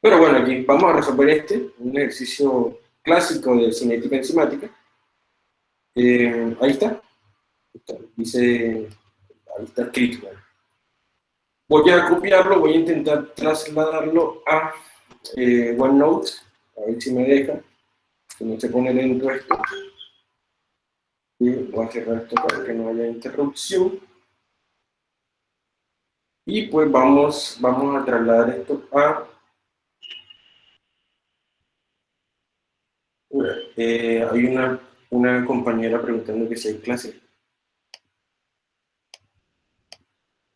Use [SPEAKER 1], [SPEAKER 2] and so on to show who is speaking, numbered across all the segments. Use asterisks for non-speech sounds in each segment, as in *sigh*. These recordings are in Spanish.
[SPEAKER 1] Pero bueno, aquí vamos a resolver este, un ejercicio clásico de cinética enzimática. Eh, ahí está. Dice, ahí está escrito. Voy a copiarlo, voy a intentar trasladarlo a eh, OneNote, a ver si me deja, que no se pone lento esto. Y voy a cerrar esto para que no haya interrupción. Y pues vamos, vamos a trasladar esto a... Eh, hay una, una compañera preguntando que si hay clase.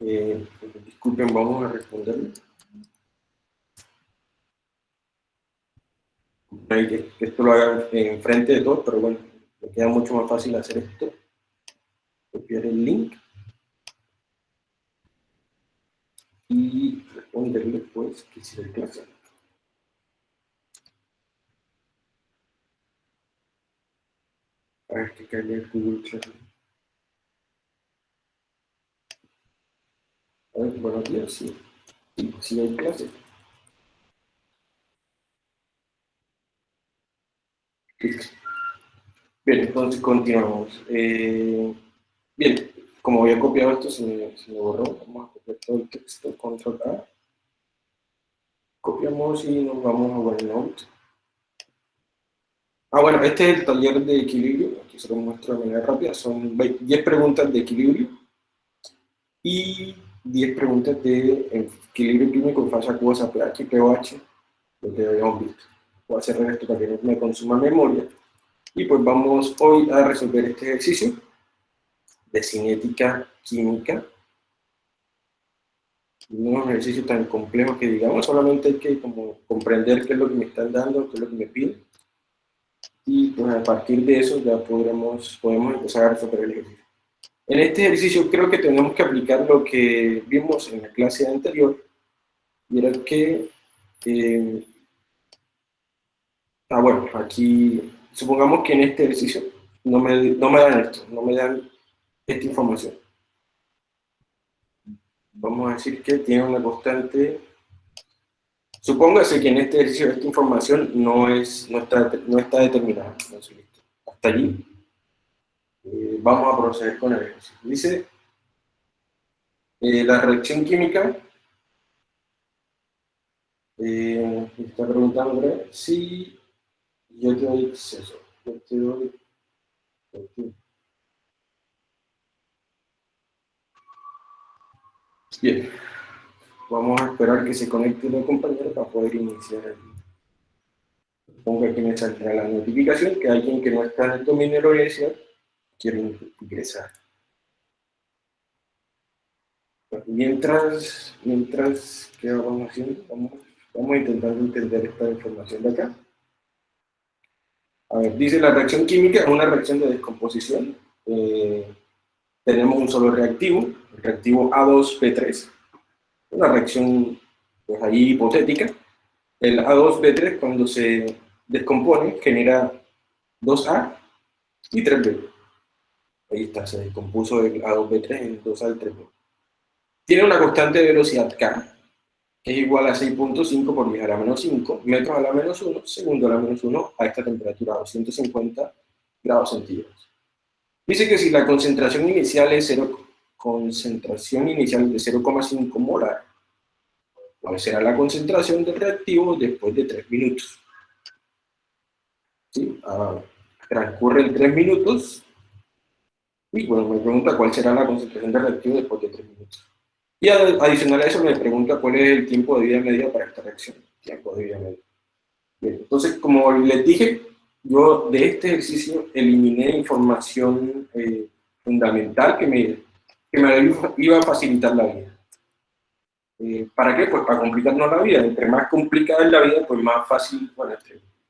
[SPEAKER 1] Eh, disculpen, vamos a responderle. Esto lo haga enfrente de todos, pero bueno, me queda mucho más fácil hacer esto. Copiar el link. Y responderle pues que si hay clase. A ver que caiga Google Classroom. A ver, buenos días, sí. Sí, hay clase. Bien, entonces continuamos. Eh, bien, como había copiado esto, se me, se me, borró. Vamos a copiar todo el texto, control A. Copiamos y nos vamos a OneNote. Ah, bueno, este es el taller de equilibrio. Aquí se lo muestro de manera rápida. Son 10 preguntas de equilibrio. Y 10 preguntas de equilibrio químico en fase acuosa, pH pOH, lo que habíamos visto. Voy a cerrar esto para que no me consuma memoria. Y pues vamos hoy a resolver este ejercicio de cinética química. No es un ejercicio tan complejo que digamos, solamente hay que como comprender qué es lo que me están dando, qué es lo que me piden. Y pues a partir de eso ya podremos, podemos empezar a resolver el ejercicio. En este ejercicio creo que tenemos que aplicar lo que vimos en la clase anterior, y era que, eh, ah bueno, aquí, supongamos que en este ejercicio no me, no me dan esto, no me dan esta información. Vamos a decir que tiene una constante, supóngase que en este ejercicio esta información no, es, no, está, no está determinada, hasta allí. Eh, vamos a proceder con el ejercicio. Dice, eh, la reacción química, eh, está preguntando si yo te doy acceso, yo te doy, Bien, vamos a esperar que se conecte la compañera para poder iniciar el Supongo que me saldrá la notificación que alguien que no está en el dominio de la universidad quieren ingresar. Mientras, mientras, ¿qué vamos haciendo? Vamos, vamos intentando entender esta información de acá. A ver, dice la reacción química es una reacción de descomposición. Eh, tenemos un solo reactivo, el reactivo A2B3. Una reacción, pues ahí hipotética. El A2B3 cuando se descompone genera 2A y 3B. Ahí está, se descompuso el A2B3 en 2 al 3 Tiene una constante de velocidad K, que es igual a 6.5 por 10 a la menos 5 metros a la menos 1, segundo a la menos 1, a esta temperatura, 250 grados centígrados. Dice que si la concentración inicial es 0, concentración inicial de 0,5 molar, ¿cuál será la concentración del reactivo después de 3 minutos? ¿Sí? Ah, transcurren 3 minutos y bueno, me pregunta cuál será la concentración de reactivo después de 3 minutos. Y adicional a eso me pregunta cuál es el tiempo de vida media para esta reacción. Tiempo de vida media. Bien, entonces, como les dije, yo de este ejercicio eliminé información eh, fundamental que me, que me iba a facilitar la vida. Eh, ¿Para qué? Pues para complicarnos la vida. Entre más complicada es la vida, pues más fácil, bueno,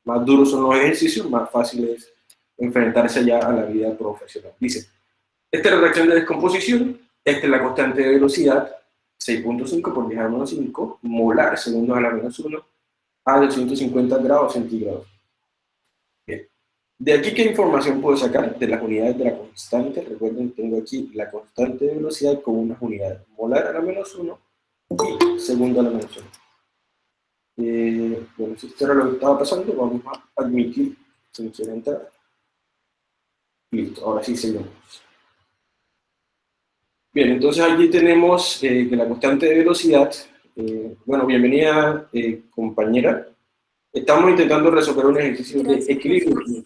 [SPEAKER 1] más duros son los ejercicios, más fácil es enfrentarse ya a la vida profesional. Dice, esta es la reacción de descomposición, esta es la constante de velocidad, 6.5 por 10 a la menos 5, molar, segundos a la menos 1, a 250 grados centígrados. De aquí, ¿qué información puedo sacar? De las unidades de la constante. Recuerden, tengo aquí la constante de velocidad con unas unidades. Molar a la menos 1 y segundo a la menos 1. Eh, bueno, si esto era lo que estaba pasando, vamos a admitir quiere entrar. Listo, ahora sí seguimos. Bien, entonces aquí tenemos eh, que la constante de velocidad, eh, bueno, bienvenida compañera, estamos intentando resolver un ejercicio de equilibrio.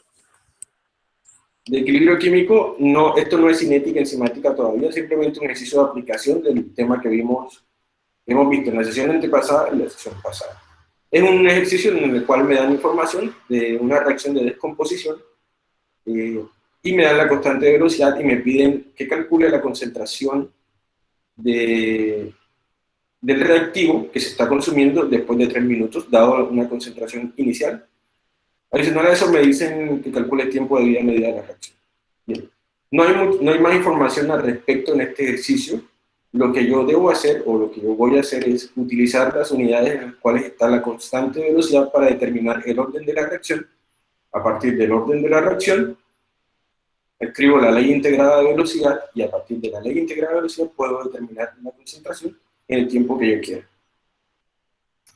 [SPEAKER 1] De equilibrio químico, no, esto no es cinética enzimática todavía, simplemente un ejercicio de aplicación del tema que vimos, hemos visto en la sesión antepasada y la sesión pasada. Es un ejercicio en el cual me dan información de una reacción de descomposición y me dan la constante de velocidad y me piden que calcule la concentración de, del reactivo que se está consumiendo después de 3 minutos, dado una concentración inicial. Adicional a eso me dicen que calcule el tiempo de vida media de la reacción. Bien. No hay, no hay más información al respecto en este ejercicio. Lo que yo debo hacer, o lo que yo voy a hacer, es utilizar las unidades en las cuales está la constante de velocidad para determinar el orden de la reacción. A partir del orden de la reacción, escribo la ley integrada de velocidad y a partir de la ley integrada de velocidad puedo determinar la concentración en el tiempo que yo quiera.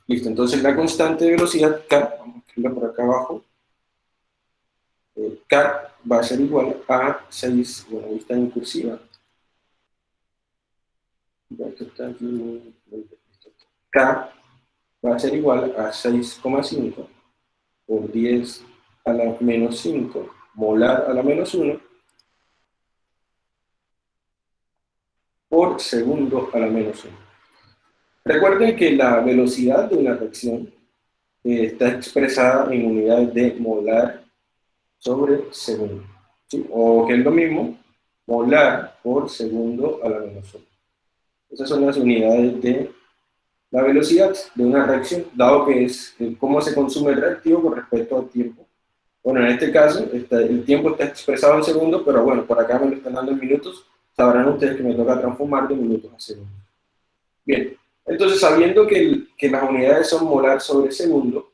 [SPEAKER 1] Listo, entonces la constante de velocidad K, vamos a escribirla por acá abajo, eh, K va a ser igual a 6, bueno, ahí está en cursiva, K va a ser igual a 6,5 por 10 a la menos 5 molar a la menos 1 por segundo a la menos 1. Recuerden que la velocidad de una reacción eh, está expresada en unidades de molar sobre segundo. O que es lo mismo, molar por segundo a la menos 1. Esas son las unidades de la velocidad de una reacción, dado que es cómo se consume el reactivo con respecto al tiempo. Bueno, en este caso, el tiempo está expresado en segundos, pero bueno, por acá me lo están dando en minutos, sabrán ustedes que me toca transformar de minutos a segundos. Bien, entonces sabiendo que, que las unidades son molar sobre segundo,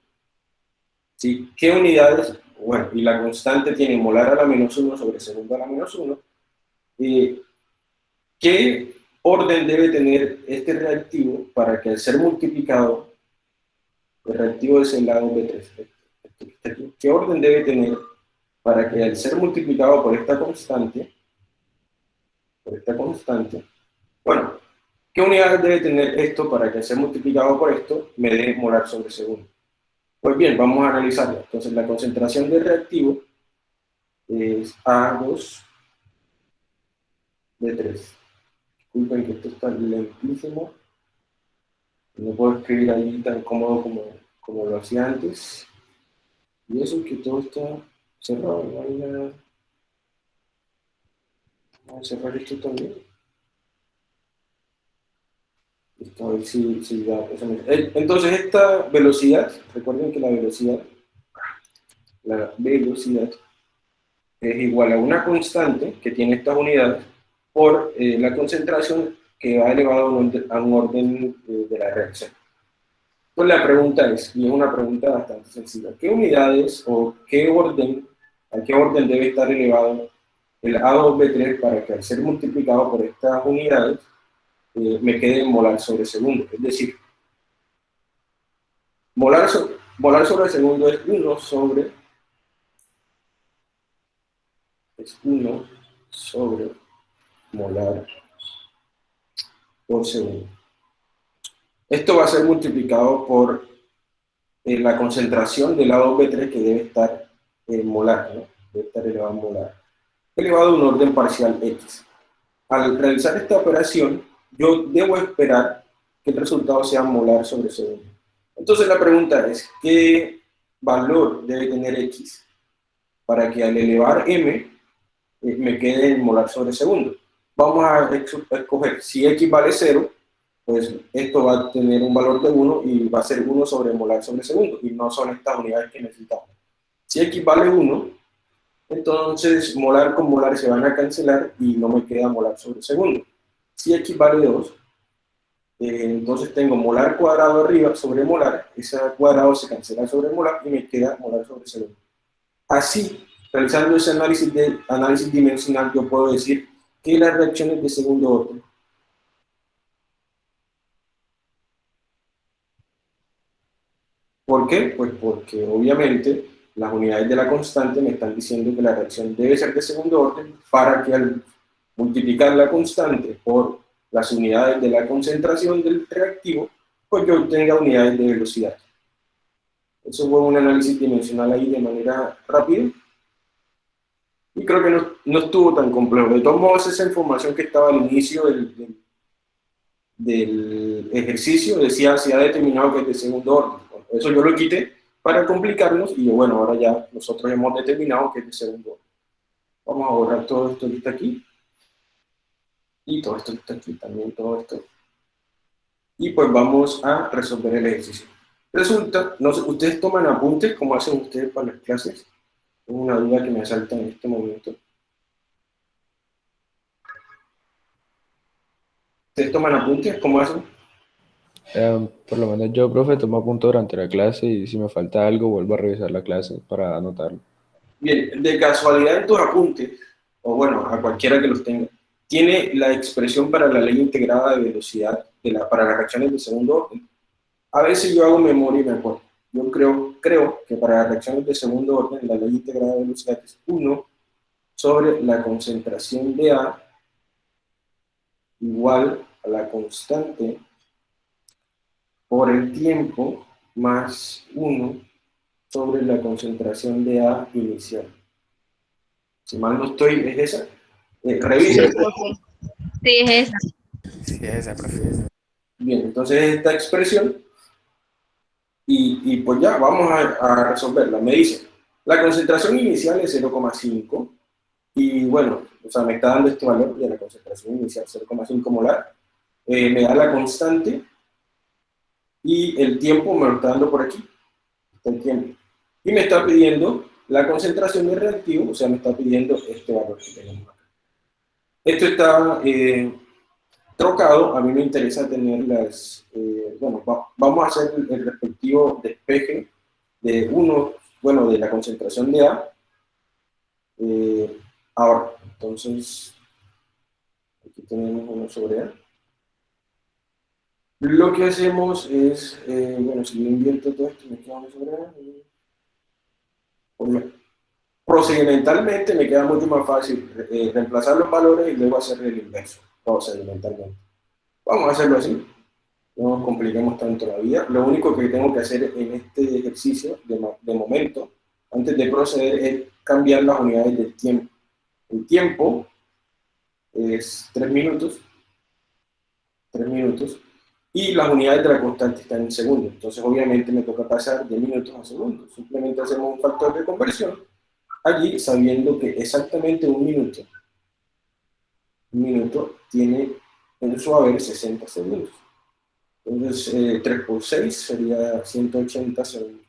[SPEAKER 1] ¿sí? ¿qué unidades? Bueno, y la constante tiene molar a la menos 1 sobre segundo a la menos 1. Eh, ¿Qué orden debe tener este reactivo para que al ser multiplicado, el reactivo es el lado B3? ¿Qué orden debe tener para que al ser multiplicado por esta constante, por esta constante. Bueno, ¿qué unidades debe tener esto para que sea multiplicado por esto me dé molar sobre segundo? Pues bien, vamos a analizarlo. Entonces, la concentración del reactivo es A2 de 3. Disculpen que esto está lentísimo. No puedo escribir ahí tan cómodo como, como lo hacía antes. Y eso que todo está cerrado. Vamos a cerrar esto también. A ver si, si eh, Entonces, esta velocidad, recuerden que la velocidad, la velocidad es igual a una constante que tiene estas unidades por eh, la concentración que va elevado a un orden, eh, de la reacción. Pues la pregunta es, y es una pregunta bastante sencilla, ¿qué unidades o qué orden, a qué orden debe estar elevado el A2B3 para que al ser multiplicado por estas unidades eh, me quede molar sobre segundo. Es decir, molar, molar sobre segundo es 1 sobre es 1 sobre molar por segundo. Esto va a ser multiplicado por eh, la concentración del A2B3 que debe estar en molar, debe estar elevado en molar elevado a un orden parcial x. Al realizar esta operación, yo debo esperar que el resultado sea molar sobre segundo. Entonces la pregunta es, ¿qué valor debe tener x para que al elevar m eh, me quede en molar sobre segundo? Vamos a escoger, si x vale 0, pues esto va a tener un valor de 1 y va a ser 1 sobre molar sobre segundo, y no son estas unidades que necesitamos. Si x vale 1, entonces molar con molar se van a cancelar y no me queda molar sobre segundo. Si x vale 2, eh, entonces tengo molar cuadrado arriba sobre molar, ese cuadrado se cancela sobre molar y me queda molar sobre segundo. Así, realizando ese análisis, de, análisis dimensional, yo puedo decir que las reacciones de segundo orden ¿Por qué? Pues porque obviamente las unidades de la constante me están diciendo que la reacción debe ser de segundo orden para que al multiplicar la constante por las unidades de la concentración del reactivo, pues yo obtenga unidades de velocidad. Eso fue un análisis dimensional ahí de manera rápida. Y creo que no, no estuvo tan complejo. De todos modos, esa información que estaba al inicio del, del, ejercicio decía si ha determinado que es de segundo orden. eso yo lo quité para complicarnos y bueno, ahora ya nosotros hemos determinado que es de segundo orden. Vamos a borrar todo esto que está aquí. Y todo esto está aquí, también todo esto. Y pues vamos a resolver el ejercicio. Resulta, no sé, ustedes toman apuntes como hacen ustedes para las clases. Es una duda que me asalta en este momento. ¿Ustedes toman apuntes? ¿Cómo hacen?
[SPEAKER 2] Em, por lo menos yo, profe, tomo apuntes durante la clase y si me falta algo vuelvo a revisar la clase para anotarlo.
[SPEAKER 1] Bien, de casualidad en tus apuntes, o bueno, a cualquiera que los tenga, tiene la expresión para la ley integrada de velocidad para las reacciones de segundo orden. A veces yo hago memoria y me acuerdo. Yo creo, creo que para las reacciones de segundo orden la ley integrada de velocidad es 1 sobre la concentración de A igual a la constante por el tiempo más 1 sobre la concentración de A inicial. Si mal no estoy, ¿es esa? Eh, revisa.
[SPEAKER 3] Sí, es esa.
[SPEAKER 2] Sí, es esa, profe.
[SPEAKER 1] Bien, entonces esta expresión, y, y pues ya, vamos a, a, resolverla. Me dice, la concentración inicial es 0,5, y bueno, o sea, me está dando este valor, ya la concentración inicial 0,5 molar, eh, me da la constante, y el tiempo me lo está dando por aquí, el tiempo. Y me está pidiendo la concentración de reactivo, o sea, me está pidiendo este valor que tenemos. Esto está eh, trocado, a mí me interesa tener las, eh, bueno, va, vamos a hacer el, respectivo despeje de uno, bueno, de la concentración de A. Eh, ahora, entonces, aquí tenemos uno sobre A. Lo que hacemos es, bueno, si yo invierto todo esto, me queda uno sobre A. Pues procedimentalmente me queda mucho más fácil eh, reemplazar los valores y luego hacer el inverso, procedimentalmente. Vamos a hacerlo así, no nos compliquemos tanto la vida. Lo único que tengo que hacer en este ejercicio, de, momento, antes de proceder, es cambiar las unidades del tiempo. El tiempo es 3 minutos, 3 minutos, y las unidades de la constante están en segundos. Entonces, obviamente, me toca pasar de minutos a segundos. Simplemente hacemos un factor de conversión allí sabiendo que exactamente un minuto, un minuto tiene en su haber 60 segundos. Entonces, eh, 3 por 6 sería 180 segundos.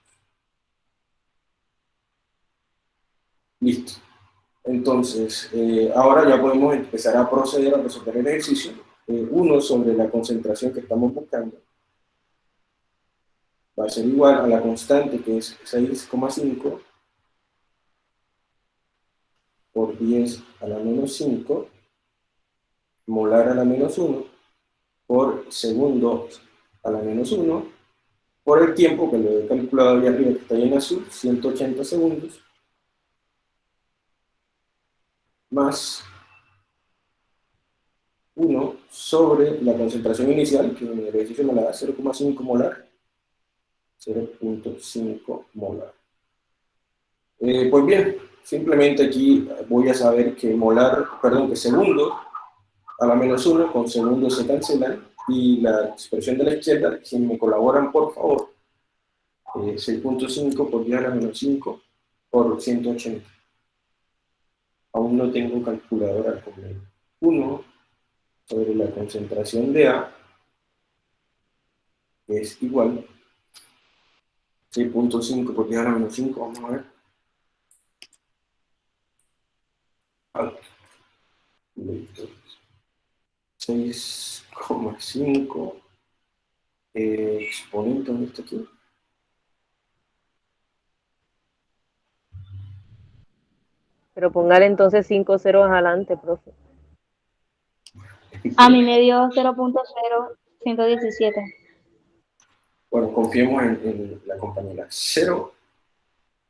[SPEAKER 1] Listo. Entonces, eh, ahora ya podemos empezar a proceder a resolver el ejercicio eh, 1 sobre la concentración que estamos buscando va a ser igual a la constante que es 6,5 por 10 a la menos 5 molar a la menos 1 por segundo a la menos 1 por el tiempo que lo he calculado ahí arriba que está ahí en azul, 180 segundos más 1 sobre la concentración inicial, que en el ejercicio me la da 0,5 molar, 0.5 molar. Eh, pues bien, simplemente aquí voy a saber que molar, perdón, que segundo a la menos 1 con segundo se cancelan, y la expresión de la izquierda, si me colaboran por favor, eh, 6.5 por 10 a la menos 5 por 180. Aún no tengo calculadora al completo. 1 sobre la concentración de A es igual 6.5 por 10 a la menos 5, vamos a ver. 6,5 eh, exponente, ¿dónde está aquí?
[SPEAKER 3] Pero póngale entonces 5 ceros adelante, profe.
[SPEAKER 4] A mí me dio 0.0117.
[SPEAKER 1] Bueno, confiemos en, en la compañera. 0,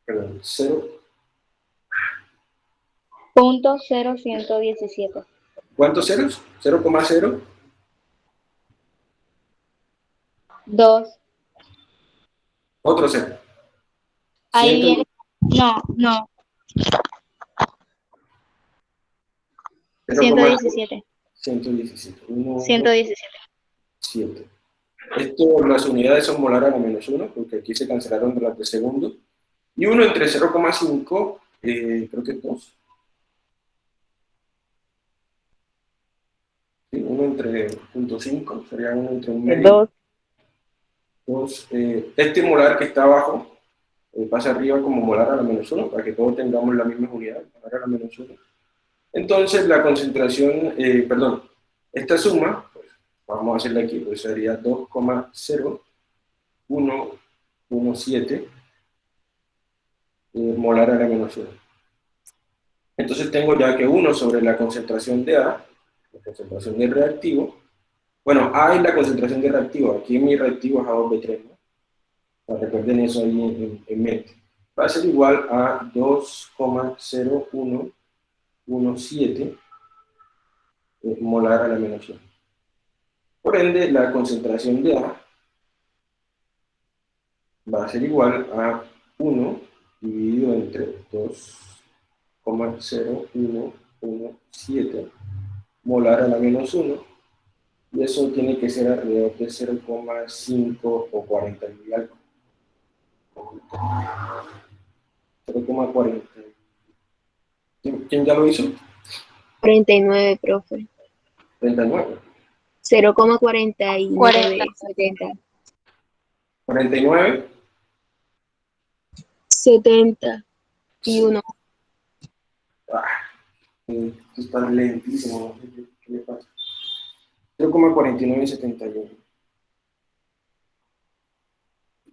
[SPEAKER 1] perdón, 0,
[SPEAKER 4] Punto 0117.
[SPEAKER 1] ¿cuántos ceros? 0,0,
[SPEAKER 4] 2.
[SPEAKER 1] otro 0.
[SPEAKER 4] Ahí
[SPEAKER 1] Ciento-
[SPEAKER 4] viene. No, no.
[SPEAKER 1] 0,0,
[SPEAKER 4] 117.
[SPEAKER 1] 117. 1,
[SPEAKER 4] 117.
[SPEAKER 1] 7. Esto, las unidades son molar a la menos 1, porque aquí se cancelaron de las de segundo. Y 1 entre 0,5, eh, creo que es 2. Sí, 1 entre 0.5, sería 1 entre 1
[SPEAKER 3] El
[SPEAKER 1] medio.
[SPEAKER 3] 2.
[SPEAKER 1] Dos, eh, este molar que está abajo eh, pasa arriba como molar a la menos 1, para que todos tengamos la misma unidad, molar a la menos 1. Entonces la concentración, eh, perdón, esta suma, pues, vamos a hacerla aquí, pues sería 2,0117 eh, molar a la menos 1. Entonces tengo ya que 1 sobre la concentración de A, la concentración del reactivo, bueno, A es la concentración de reactivo, aquí mi reactivo es A2B3, ¿no? Recuerden eso ahí en, en mente. Va a ser igual a 2,0117 eh, molar a la menos 1. Por ende, la concentración de A va a ser igual a 1 dividido entre 2,0117 molar a la menos 1 y eso tiene que ser alrededor de 0,5 o 40 y algo. 0,40. ¿Quién, quién ya lo hizo?
[SPEAKER 4] 49, profe.
[SPEAKER 1] 39.
[SPEAKER 4] 0,49.
[SPEAKER 5] 40.
[SPEAKER 4] 70.
[SPEAKER 1] 49.
[SPEAKER 4] 70. Y 1.
[SPEAKER 1] Ah, está lentísimo. ¿Qué, le pasa? 0,4971.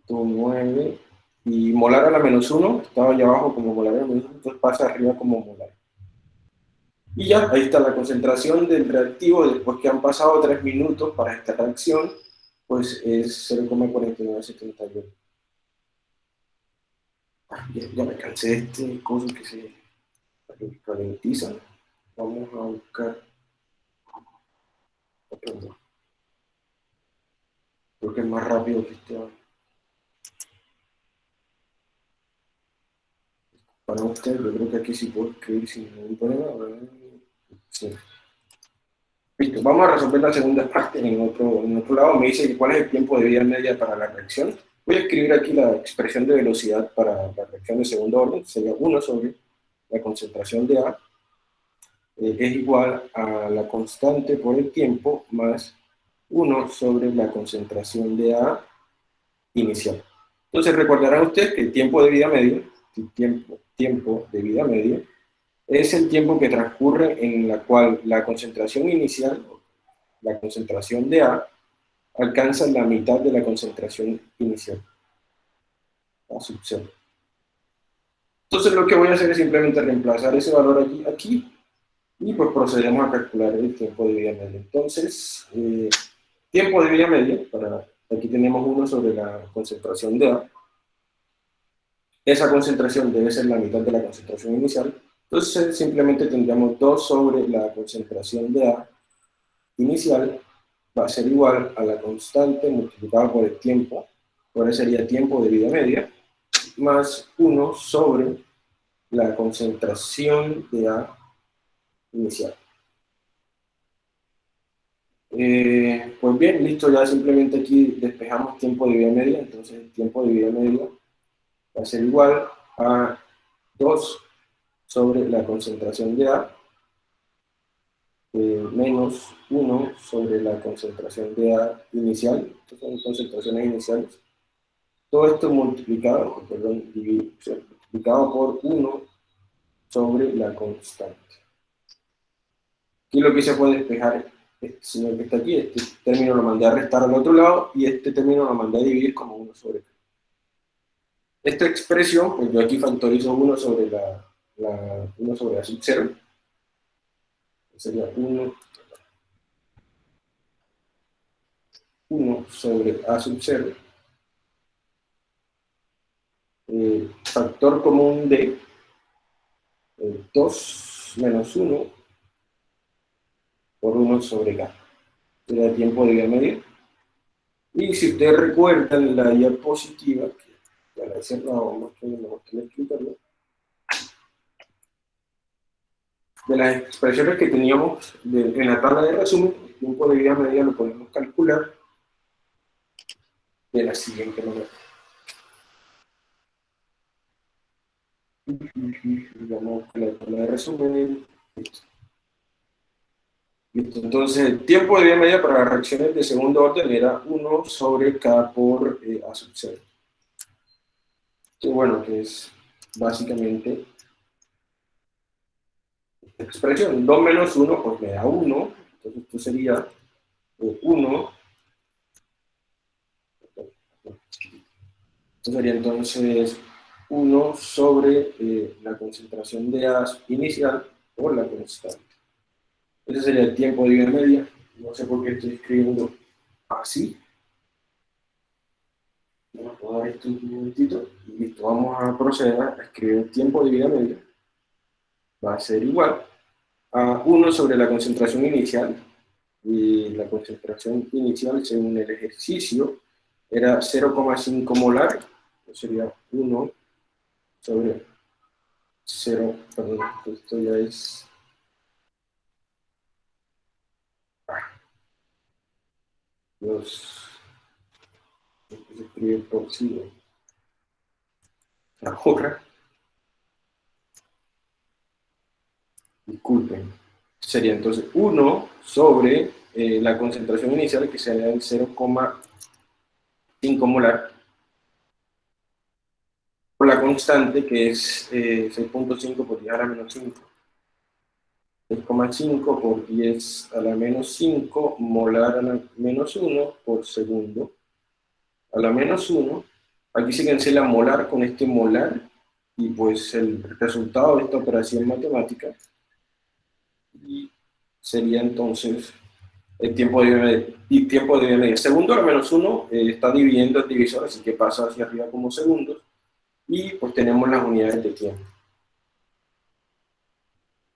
[SPEAKER 1] 9. Y molar a la menos 1, estaba allá abajo como molar menos 1, entonces pasa arriba como molar. Y ya, ahí está la concentración del reactivo después que han pasado 3 minutos para esta reacción, pues es 0,4971. Ah, Ya, ya me cansé de este coso que se ralentiza. Vamos a buscar. Que es más rápido que este. Para usted, yo creo que aquí sí puedo escribir sin ningún problema. Sí. Listo, vamos a resolver la segunda parte en otro, en otro lado. Me dice cuál es el tiempo de vida media para la reacción. Voy a escribir aquí la expresión de velocidad para la reacción de segundo orden. Sería 1 sobre la concentración de A eh, es igual a la constante por el tiempo más 1 sobre la concentración de A inicial. Entonces recordarán ustedes que el tiempo de vida medio, tiempo, tiempo de vida medio, es el tiempo que transcurre en la cual la concentración inicial, la concentración de A, alcanza la mitad de la concentración inicial, a sub cero. Entonces lo que voy a hacer es simplemente reemplazar ese valor aquí, aquí y pues procedemos a calcular el tiempo de vida media. Entonces, eh, tiempo de vida media, para, aquí tenemos uno sobre la concentración de A. Esa concentración debe ser la mitad de la concentración inicial. Entonces simplemente tendríamos 2 sobre la concentración de A inicial, va a ser igual a la constante multiplicada por el tiempo, ahora sería tiempo de vida media, más 1 sobre la concentración de A inicial. Eh, pues bien, listo, ya simplemente aquí despejamos tiempo de vida media, entonces el tiempo de vida media va a ser igual a 2 sobre la concentración de A eh, menos 1 sobre la concentración de A inicial, estas son concentraciones iniciales. Todo esto multiplicado, perdón, multiplicado por 1 sobre la constante. Aquí lo que se puede despejar, este señor que está aquí, este término lo mandé a restar al otro lado y este término lo mandé a dividir como 1 sobre 3. Esta expresión, pues yo aquí factorizo 1 sobre la, la 1 sobre la sub 0, sería 1, 1 sobre a sub 0 eh, factor común de 2 menos 1 por 1 sobre k. Sería el tiempo de media. Y si ustedes recuerdan la diapositiva, que ya la he cerrado, vamos a mejor que explicarlo, de las expresiones que teníamos en la tabla de resumen, el tiempo de vida media lo podemos calcular de la siguiente manera. Digamos que la resumen. Entonces, el tiempo de vida media para las reacciones de segundo orden era 1 sobre K por eh, A sub 0. Que bueno, que es básicamente expresión. 2 menos 1, pues me da 1. Entonces esto sería 1. Esto sería entonces 1 sobre eh, la concentración de A inicial por la constante. Ese sería el tiempo de vida media. No sé por qué estoy escribiendo así. Vamos a dar esto un momentito y listo. Vamos a proceder a escribir el tiempo de vida media va a ser igual a 1 sobre la concentración inicial, y la concentración inicial según el ejercicio era 0,5 molar, sería 1 sobre 0, perdón, esto ya es... Dios, se escribe por sí, la otra. Disculpen, sería entonces 1 sobre eh, la concentración inicial, que sería el 0,5 molar, la constante, que es 6.5 eh, por 10 a la menos 5. 6,5 por 10 a la menos 5 molar a la menos 1 por segundo a la menos 1. Aquí se cancela molar con este molar y pues el resultado de esta operación matemática y sería entonces el tiempo de y tiempo de media. Segundo a menos uno eh, está dividiendo el divisor, así que pasa hacia arriba como segundos, y pues tenemos las unidades de tiempo.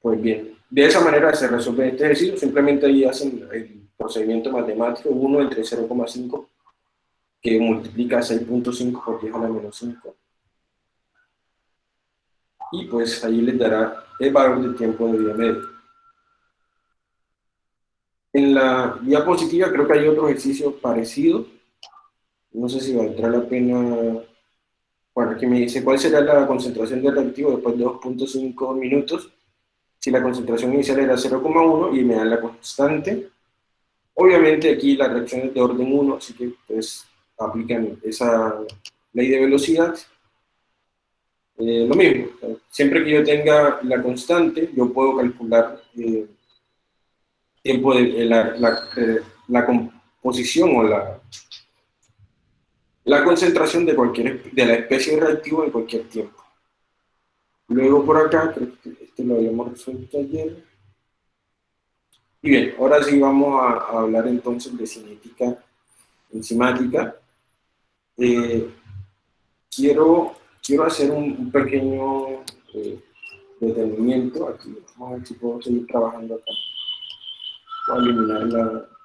[SPEAKER 1] Pues bien, de esa manera se resuelve este ejercicio, simplemente ahí hacen el procedimiento matemático 1 entre 0,5 que multiplica 6.5 por 10 a la menos 5. Y pues ahí les dará el valor del tiempo de vida media. En la diapositiva creo que hay otro ejercicio parecido. No sé si valdrá la pena... Bueno, aquí me dice cuál será la concentración del reactivo después de 2.5 minutos. Si la concentración inicial era 0,1 y me da la constante. Obviamente aquí la reacción es de orden 1, así que pues aplican esa ley de velocidad. Eh, lo mismo, siempre que yo tenga la constante, yo puedo calcular eh, tiempo de la, la, eh, la, composición o la, la concentración de cualquier de la especie reactiva en cualquier tiempo. Luego por acá, creo que este lo habíamos resuelto ayer. Y bien, ahora sí vamos a, hablar entonces de cinética enzimática. Eh, quiero, quiero hacer un, pequeño eh, detenimiento aquí. Vamos a ver si puedo seguir trabajando acá a eliminar la...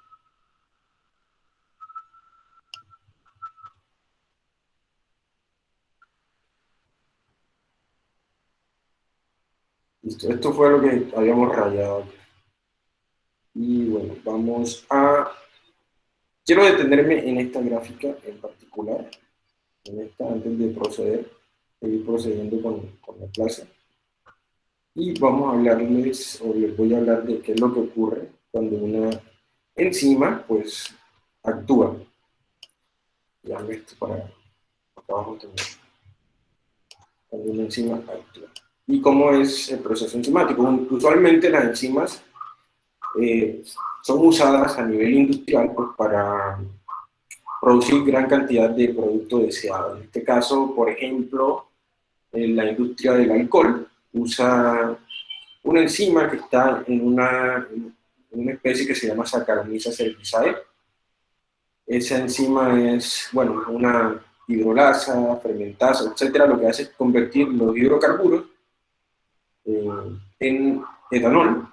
[SPEAKER 1] Listo, esto fue lo que habíamos rayado. Y bueno, vamos a... Quiero detenerme en esta gráfica en particular, en esta antes de proceder, seguir procediendo con, con la clase. Y vamos a hablarles, o les voy a hablar de qué es lo que ocurre cuando una enzima pues actúa. Ya esto para abajo también. Cuando una enzima actúa. ¿Y cómo es el proceso enzimático? Usualmente las enzimas eh, son usadas a nivel industrial pues, para producir gran cantidad de producto deseado. En este caso, por ejemplo, en la industria del alcohol usa una enzima que está en una, una especie que se llama Saccharomyces cerevisiae. Esa enzima es, bueno, una hidrolasa, fermentasa, etcétera, lo que hace es convertir los hidrocarburos eh, en etanol.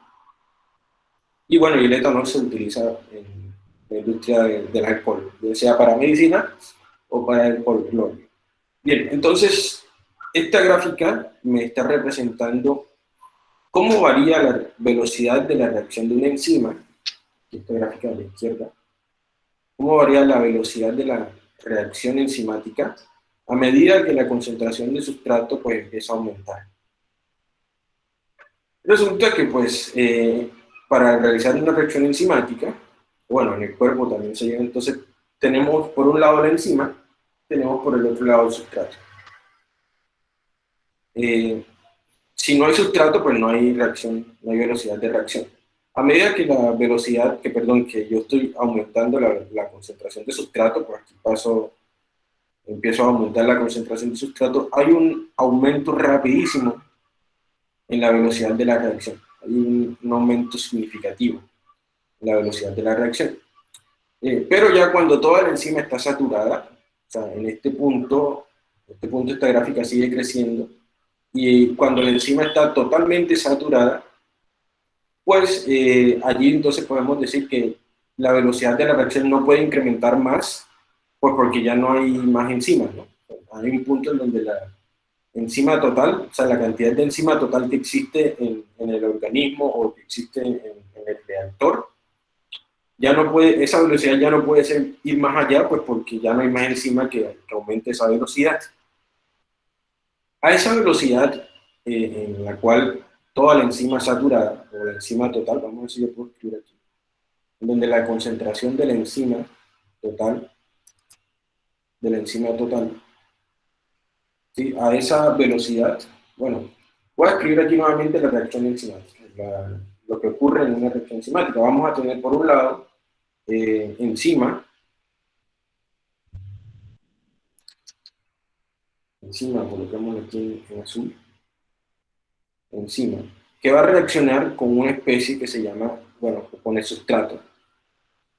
[SPEAKER 1] Y bueno, y el etanol se utiliza en la industria de, de las ya sea para medicina o para el folclore. Bien, entonces, esta gráfica me está representando cómo varía la velocidad de la reacción de una enzima, esta gráfica de la izquierda, cómo varía la velocidad de la reacción enzimática a medida que la concentración de sustrato pues, empieza a aumentar. Resulta que pues eh, para realizar una reacción enzimática, bueno, en el cuerpo también se llega, entonces tenemos por un lado la enzima, tenemos por el otro lado el sustrato. Eh, si no hay sustrato, pues no hay reacción, no hay velocidad de reacción. A medida que la velocidad, que perdón, que yo estoy aumentando la, la concentración de sustrato, pues aquí paso, empiezo a aumentar la concentración de sustrato, hay un aumento rapidísimo en la velocidad de la reacción. Hay un, aumento significativo en la velocidad de la reacción. Eh, pero ya cuando toda la enzima está saturada, o sea, en este punto, este punto esta gráfica sigue creciendo, y cuando la enzima está totalmente saturada, pues eh, allí entonces podemos decir que la velocidad de la reacción no puede incrementar más, pues porque ya no hay más enzimas, ¿no? Hay un punto en donde la, enzima total, o sea, la cantidad de enzima total que existe en, el organismo o que existe en, el reactor, ya no puede, esa velocidad ya no puede ser, ir más allá, pues porque ya no hay más enzima que, aumente esa velocidad. A esa velocidad eh, en la cual toda la enzima saturada, o la enzima total, vamos a si yo puedo escribir aquí, donde la concentración de la enzima total, de la enzima total, a esa velocidad, bueno, voy a escribir aquí nuevamente la reacción enzimática, lo que ocurre en una reacción enzimática. Vamos a tener por un lado eh, enzima, enzima, colocamos aquí en, azul, enzima, que va a reaccionar con una especie que se llama, bueno, con el sustrato,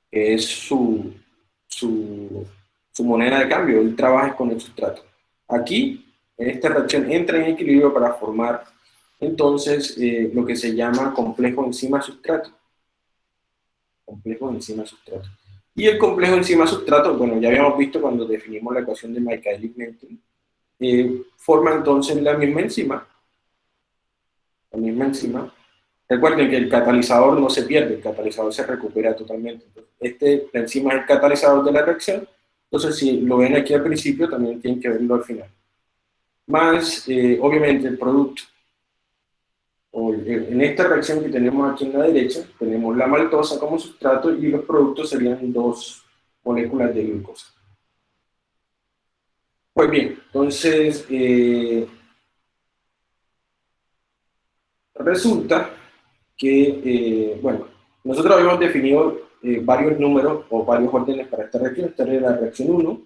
[SPEAKER 1] que es su, su, su moneda de cambio, él trabaja con el sustrato. Aquí esta reacción entra en equilibrio para formar entonces eh, lo que se llama complejo enzima-sustrato. Complejo enzima-sustrato. Y el complejo enzima-sustrato, bueno, ya habíamos visto cuando definimos la ecuación de Michaelis-Menten, eh, forma entonces la misma enzima, la misma enzima. Recuerden que el catalizador no se pierde, el catalizador se recupera totalmente. este, la enzima es el catalizador de la reacción, entonces si lo ven aquí al principio, también tienen que verlo al final más eh, obviamente el producto. en esta reacción que tenemos aquí en la derecha, tenemos la maltosa como sustrato y los productos serían dos moléculas de glucosa. Pues bien, entonces, eh, resulta que, eh, bueno, nosotros habíamos definido varios números o varios órdenes para esta reacción. Esta era la reacción 1,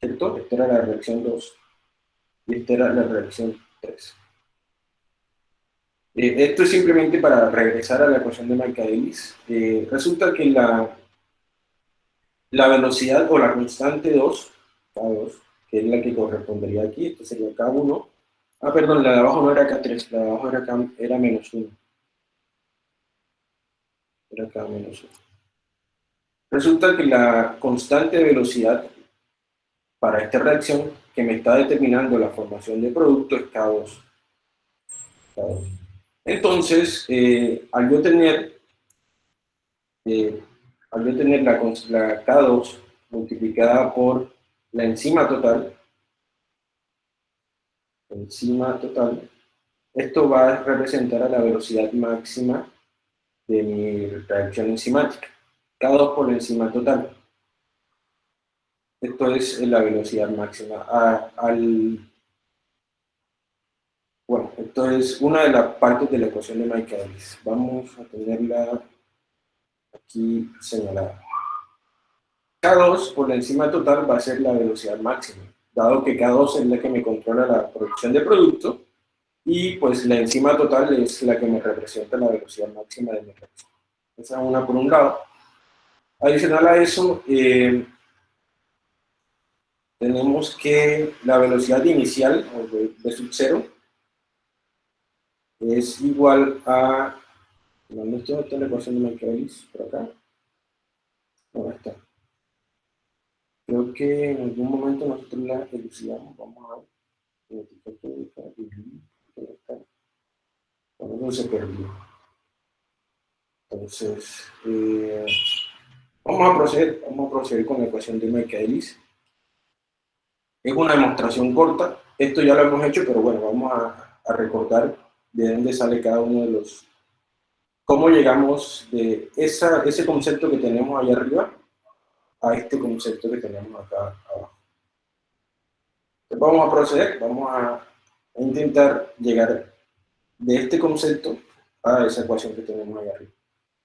[SPEAKER 1] ¿cierto? Esta era la reacción 2 y esta era la reacción 3. Eh, esto es simplemente para regresar a la ecuación de Michaelis. Eh, resulta que la, la velocidad o la constante 2, K2, que es la que correspondería aquí, esto sería K1. Ah, perdón, la de abajo no era K3, la de abajo era, K, era menos 1. Era K menos 1. Resulta que la constante de velocidad para esta reacción que me está determinando la formación de producto es K2. Entonces, eh, al yo tener, eh, al yo tener la, la K2 multiplicada por la enzima total, enzima total, esto va a representar a la velocidad máxima de mi reacción enzimática. K2 por la enzima total. Esto es la velocidad máxima. al, bueno, esto es una de las partes de la ecuación de Michaelis. Vamos a tenerla aquí señalada. K2 por la enzima total va a ser la velocidad máxima, dado que K2 es la que me controla la producción de producto, y pues la enzima total es la que me representa la velocidad máxima de mi reacción. Esa es una por un lado. Adicional a eso, eh, tenemos que la velocidad inicial, o de, de sub 0, es igual a, ¿dónde está la ecuación de Michaelis? Por acá. No, está. Creo que en algún momento nosotros la elucidamos, vamos a ver. No se perdió. Entonces, eh, vamos a proceder, vamos a proceder con la ecuación de Michaelis. Es una demostración corta, esto ya lo hemos hecho, pero bueno, vamos a, a recordar de dónde sale cada uno de los... cómo llegamos de esa, ese concepto que tenemos ahí arriba a este concepto que tenemos acá abajo. Entonces vamos a proceder, vamos a intentar llegar de este concepto a esa ecuación que tenemos ahí arriba.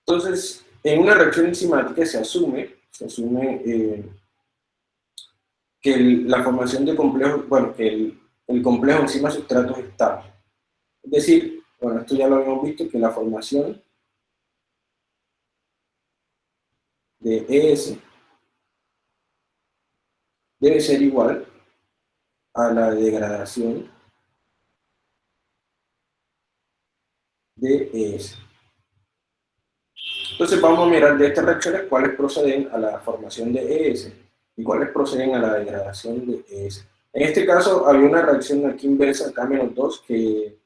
[SPEAKER 1] Entonces, en una reacción enzimática se asume, eh, que el, la formación de complejos, bueno, que el, el complejo enzima-sustrato es estable. Es decir, bueno, esto ya lo habíamos visto, que la formación de ES debe ser igual a la degradación de ES. Entonces vamos a mirar de estas reacciones cuáles proceden a la formación de ES y cuáles proceden a la degradación de ES. En este caso había una reacción aquí inversa, K-2, que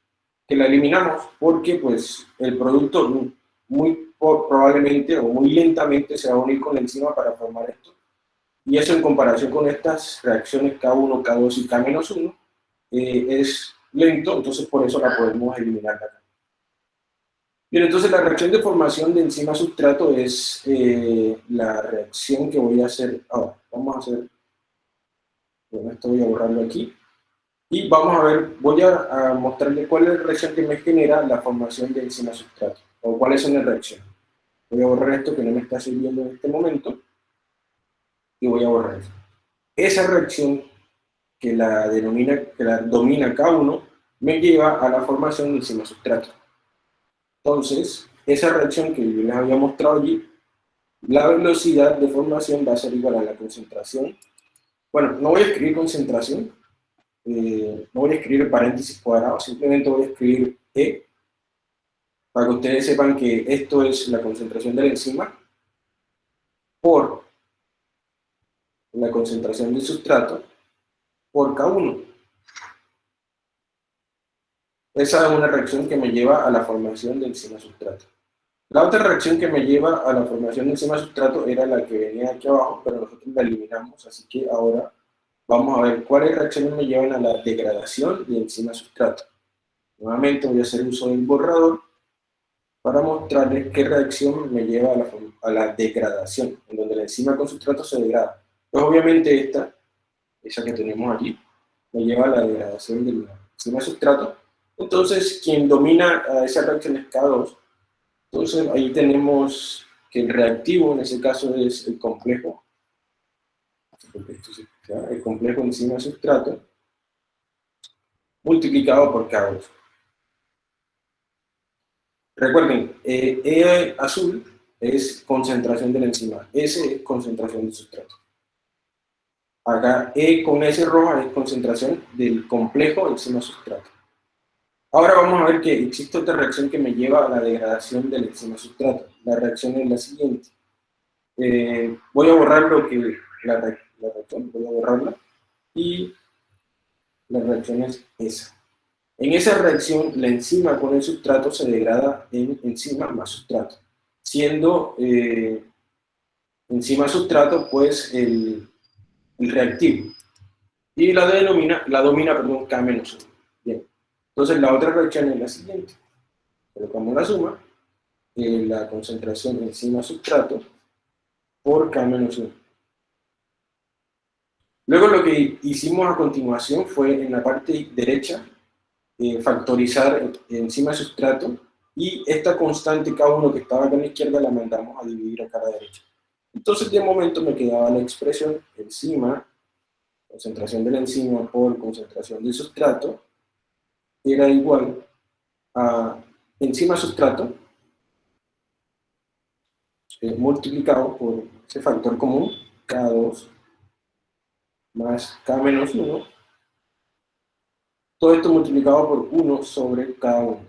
[SPEAKER 1] que la eliminamos porque pues el producto muy probablemente o muy lentamente se va a unir con la enzima para formar esto. Y eso en comparación con estas reacciones K1, K2 y K-1 eh, es lento, entonces por eso la podemos eliminar acá. Bien, entonces la reacción de formación de enzima sustrato es eh, la reacción que voy a hacer ahora. Vamos a hacer, bueno, esto voy a borrarlo aquí. Y vamos a ver, voy a, a mostrarle cuál es la reacción que me genera la formación de enzima sustrato, o cuáles son las reacciones. Voy a borrar esto que no me está sirviendo en este momento, y voy a borrar eso. Esa reacción que la, denomina, que la domina K1 me lleva a la formación de enzima sustrato. Entonces, esa reacción que yo les había mostrado allí, la velocidad de formación va a ser igual a la concentración. Bueno, no voy a escribir concentración, eh, no voy a escribir paréntesis cuadrado, simplemente voy a escribir E, para que ustedes sepan que esto es la concentración de la enzima por la concentración del sustrato por K1. Esa es una reacción que me lleva a la formación de enzima-sustrato. La otra reacción que me lleva a la formación de enzima-sustrato era la que venía aquí abajo, pero nosotros la eliminamos, así que ahora Vamos a ver cuáles reacciones me llevan a la degradación de enzima sustrato. Nuevamente voy a hacer uso del borrador para mostrarles qué reacción me lleva a la, degradación, en donde la enzima con sustrato se degrada. Pues obviamente esta, esa que tenemos aquí, me lleva a la degradación de la enzima sustrato. Entonces, quien domina a esa reacción es K2. Entonces, ahí tenemos que el reactivo, en ese caso, es el complejo. El complejo enzima sustrato multiplicado por K2. Recuerden, eh, E azul es concentración de la enzima, S es concentración del sustrato. Acá E con S roja es concentración del complejo enzima sustrato. Ahora vamos a ver que existe otra reacción que me lleva a la degradación del enzima sustrato. La reacción es la siguiente. Eh, voy a borrar lo que la, reacción, voy a borrarla, y la reacción es esa. En esa reacción, la enzima con el sustrato se degrada en enzima más sustrato, siendo eh, enzima sustrato, pues, el, reactivo. Y la denomina, la domina, perdón, K menos 1. Bien. Entonces, la otra reacción es la siguiente. Colocamos la suma, eh, la concentración de enzima sustrato por K menos 1. Luego lo que hicimos a continuación fue en la parte derecha eh, factorizar encima sustrato y esta constante K1 que estaba acá a la izquierda la mandamos a dividir acá a la derecha. Entonces de momento me quedaba la expresión enzima, concentración de la enzima por concentración del sustrato, era igual a enzima sustrato eh, multiplicado por ese factor común, K2 más K menos 1, todo esto multiplicado por 1 sobre K1.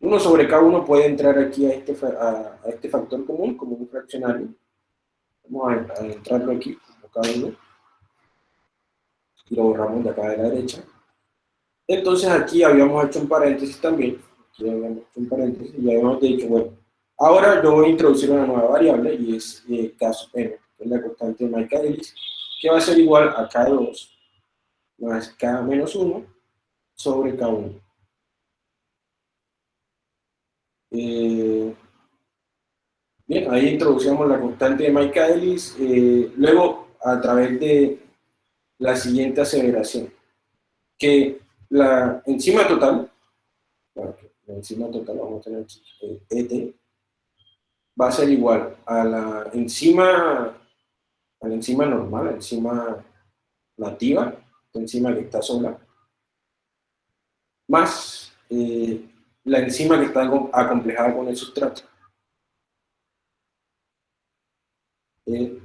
[SPEAKER 1] 1 sobre K1 puede entrar aquí a este, a, este factor común como un fraccionario. Vamos a, a entrarlo aquí como K1 y lo borramos de acá de la derecha. Entonces aquí habíamos hecho un paréntesis también, aquí habíamos hecho un paréntesis y habíamos dicho, bueno, ahora yo voy a introducir una nueva variable y es eh, sub n, que es la constante de Michaelis, que va a ser igual a K2 más K menos 1 sobre K1. Eh, bien, ahí introducimos la constante de Michaelis, eh, luego a través de la siguiente aseveración, que la enzima total, la enzima total vamos a tener ET, eh, va a ser igual a la enzima, a la enzima normal, la enzima nativa, la enzima que está sola, más eh, la enzima que está acomplejada con el sustrato. Eh,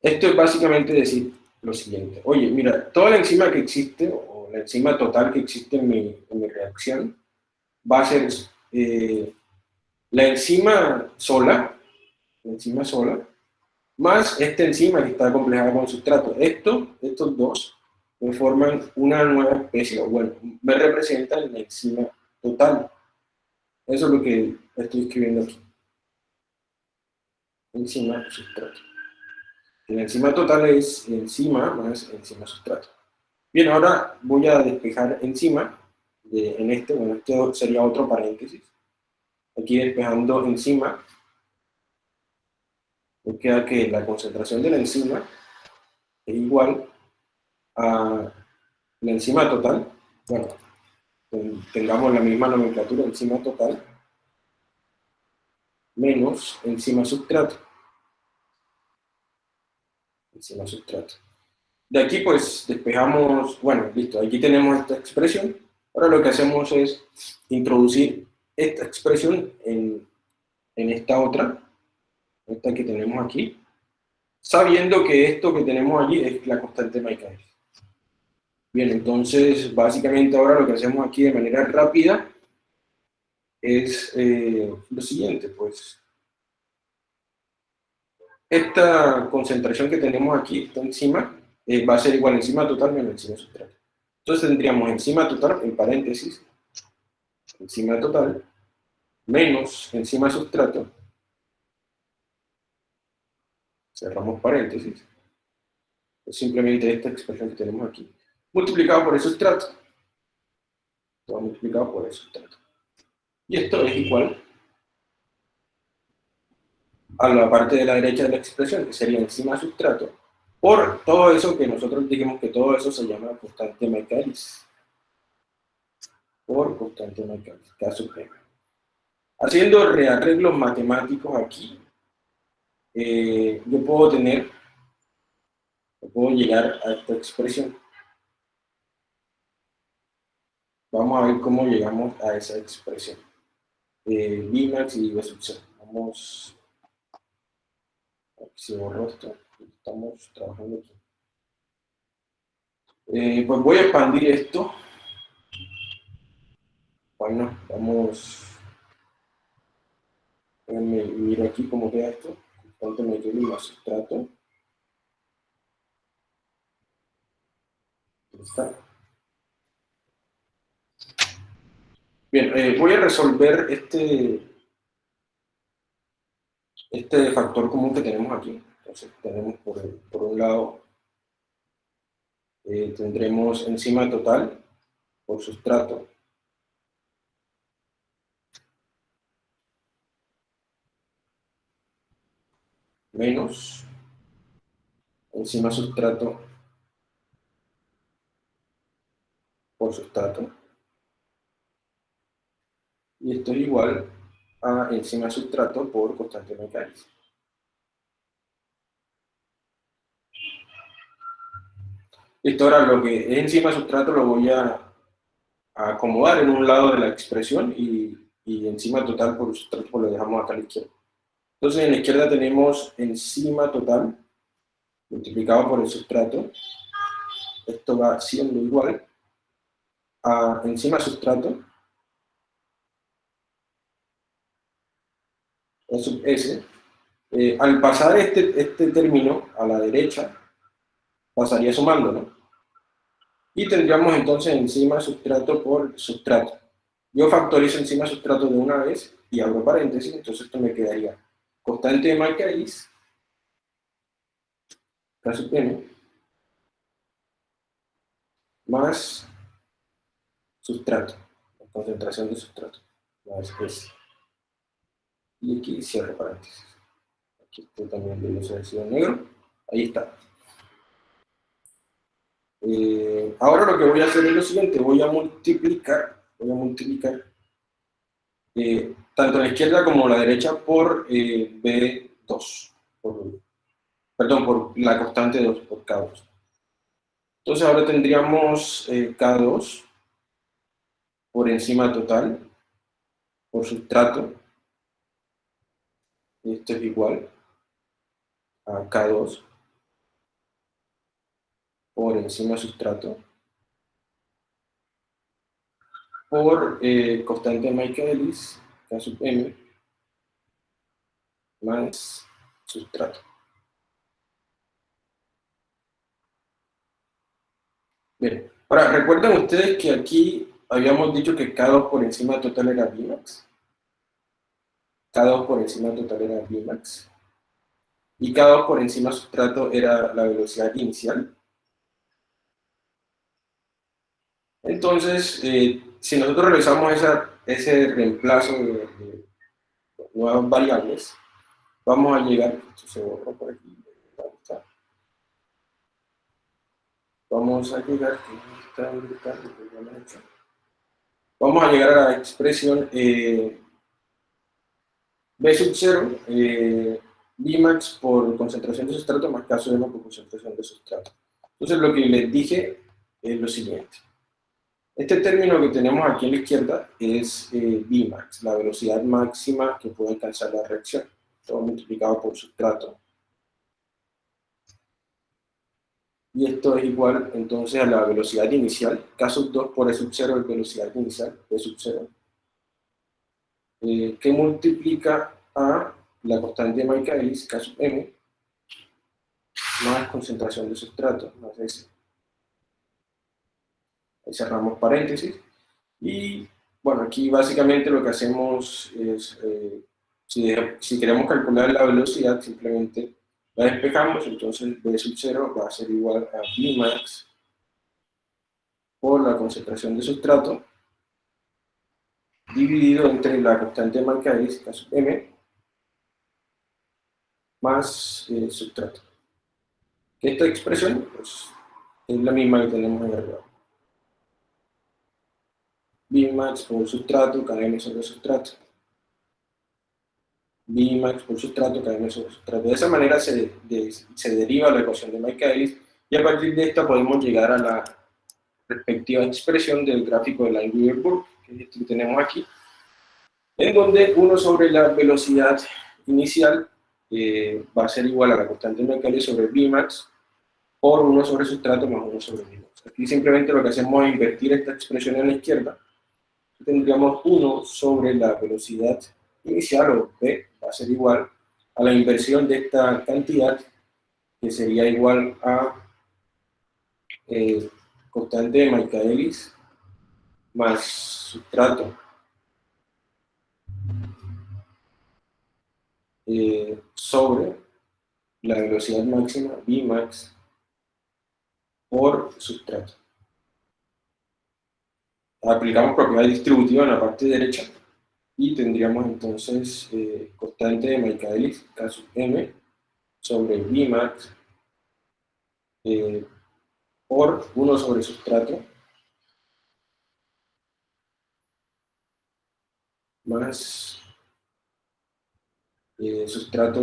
[SPEAKER 1] esto es básicamente decir lo siguiente. Oye, mira, toda la enzima que existe, o la enzima total que existe en mi, reacción, va a ser eh, la enzima sola, la enzima sola, más esta enzima que está complejada con sustrato. Esto, estos dos, me forman una nueva especie, o bueno, me representan la enzima total. Eso es lo que estoy escribiendo aquí. Enzima sustrato. La enzima total es enzima más enzima sustrato. Bien, ahora voy a despejar enzima, en este, bueno, este sería otro paréntesis. Aquí despejando enzima, me queda que la concentración de la enzima es igual a la enzima total, bueno, tengamos la misma nomenclatura, enzima total, menos enzima sustrato encima sustrato. De aquí pues despejamos, bueno, listo, aquí tenemos esta expresión. Ahora lo que hacemos es introducir esta expresión en, en esta otra, esta que tenemos aquí, sabiendo que esto que tenemos allí es la constante Michaelis. Bien, entonces básicamente ahora lo que hacemos aquí de manera rápida es eh, lo siguiente, pues esta concentración que tenemos aquí, esta enzima, eh, va a ser igual a enzima total menos enzima sustrato. Entonces tendríamos enzima total, en paréntesis, enzima total, menos enzima sustrato, cerramos paréntesis, es simplemente esta expresión que tenemos aquí, multiplicado por el sustrato, todo multiplicado por el sustrato. Y esto es igual a la parte de la derecha de la expresión, que sería enzima sustrato, por todo eso que nosotros dijimos que todo eso se llama constante Michaelis. Por constante Michaelis, K suprema. Haciendo rearreglos matemáticos aquí, eh, yo puedo tener, puedo llegar a esta expresión. Vamos a ver cómo llegamos a esa expresión. Eh, Bimax y V Vamos se borró esto, estamos trabajando aquí. Eh, pues voy a expandir esto. Bueno, vamos. miro aquí cómo queda esto. Constante me más sustrato. Bien, eh, voy a resolver este este factor común que tenemos aquí. Entonces tenemos por, por un lado, eh, tendremos enzima total por sustrato. Menos enzima sustrato por sustrato. Y esto es igual a enzima sustrato por constante mecánica. Listo, ahora lo que es enzima sustrato lo voy a, acomodar en un lado de la expresión y, y enzima total por sustrato pues lo dejamos acá a la izquierda. Entonces en la izquierda tenemos enzima total multiplicado por el sustrato. Esto va siendo igual a encima sustrato E sub S. Eh, al pasar este, este término a la derecha, pasaría sumando, ¿no? Y tendríamos entonces encima sustrato por sustrato. Yo factorizo encima sustrato de una vez y abro paréntesis, entonces esto me quedaría constante de Michaelis, caso n, más sustrato, concentración de sustrato, más S. Y aquí cierro paréntesis. Aquí está también de sido negro. Ahí está. Eh, ahora lo que voy a hacer es lo siguiente, voy a multiplicar, voy a multiplicar eh, tanto la izquierda como la derecha por eh, B2, perdón, por la constante 2, por K2. Entonces ahora tendríamos K2 por encima total, por sustrato, esto es igual a K2 por encima sustrato por eh, constante Michaelis, K sub m, más sustrato. Bien, ahora recuerden ustedes que aquí habíamos dicho que K2 por encima total era Vmax. K2 por encima total era Vmax. Y K2 por encima sustrato era la velocidad inicial. Entonces, eh, si nosotros realizamos ese reemplazo de, nuevas variables, vamos a llegar, esto se borra por aquí, vamos a llegar, vamos a llegar a la expresión eh, B sub 0, eh, Bmax por concentración de sustrato más caso de por concentración de sustrato. Entonces lo que les dije es lo siguiente. Este término que tenemos aquí a la izquierda es eh, Bmax, la velocidad máxima que puede alcanzar la reacción, todo multiplicado por sustrato. Y esto es igual entonces a la velocidad inicial, caso 2 por E sub 0 es velocidad inicial, E sub 0, eh, que multiplica a la constante de Michaelis, K sub m, más concentración de sustrato, más S. Ahí cerramos paréntesis. Y bueno, aquí básicamente lo que hacemos es, eh, si, queremos calcular la velocidad, simplemente la despejamos, entonces B sub 0 va a ser igual a Vmax por la concentración de sustrato dividido entre la constante de K sub m, más eh, sustrato. Esta expresión pues, es la misma que tenemos en arriba. Bmax por sustrato, km sobre sustrato. Bmax por sustrato, km sobre sustrato. De esa manera se, se deriva la ecuación de Michaelis y a partir de esta podemos llegar a la respectiva expresión del gráfico de Line-Weaver-Burke que tenemos aquí, en donde 1 sobre la velocidad inicial eh, va a ser igual a la constante de sobre Vmax por 1 sobre sustrato más 1 sobre Vmax. Aquí simplemente lo que hacemos es invertir esta expresión en la izquierda, tendríamos 1 sobre la velocidad inicial, o P, va a ser igual a la inversión de esta cantidad, que sería igual a eh, constante de Michaelis más sustrato eh, sobre la velocidad máxima Vmax por sustrato. Aplicamos propiedad distributiva en la parte derecha y tendríamos entonces eh, constante de Michaelis, caso m, sobre Vmax eh, por 1 sobre sustrato más eh, sustrato,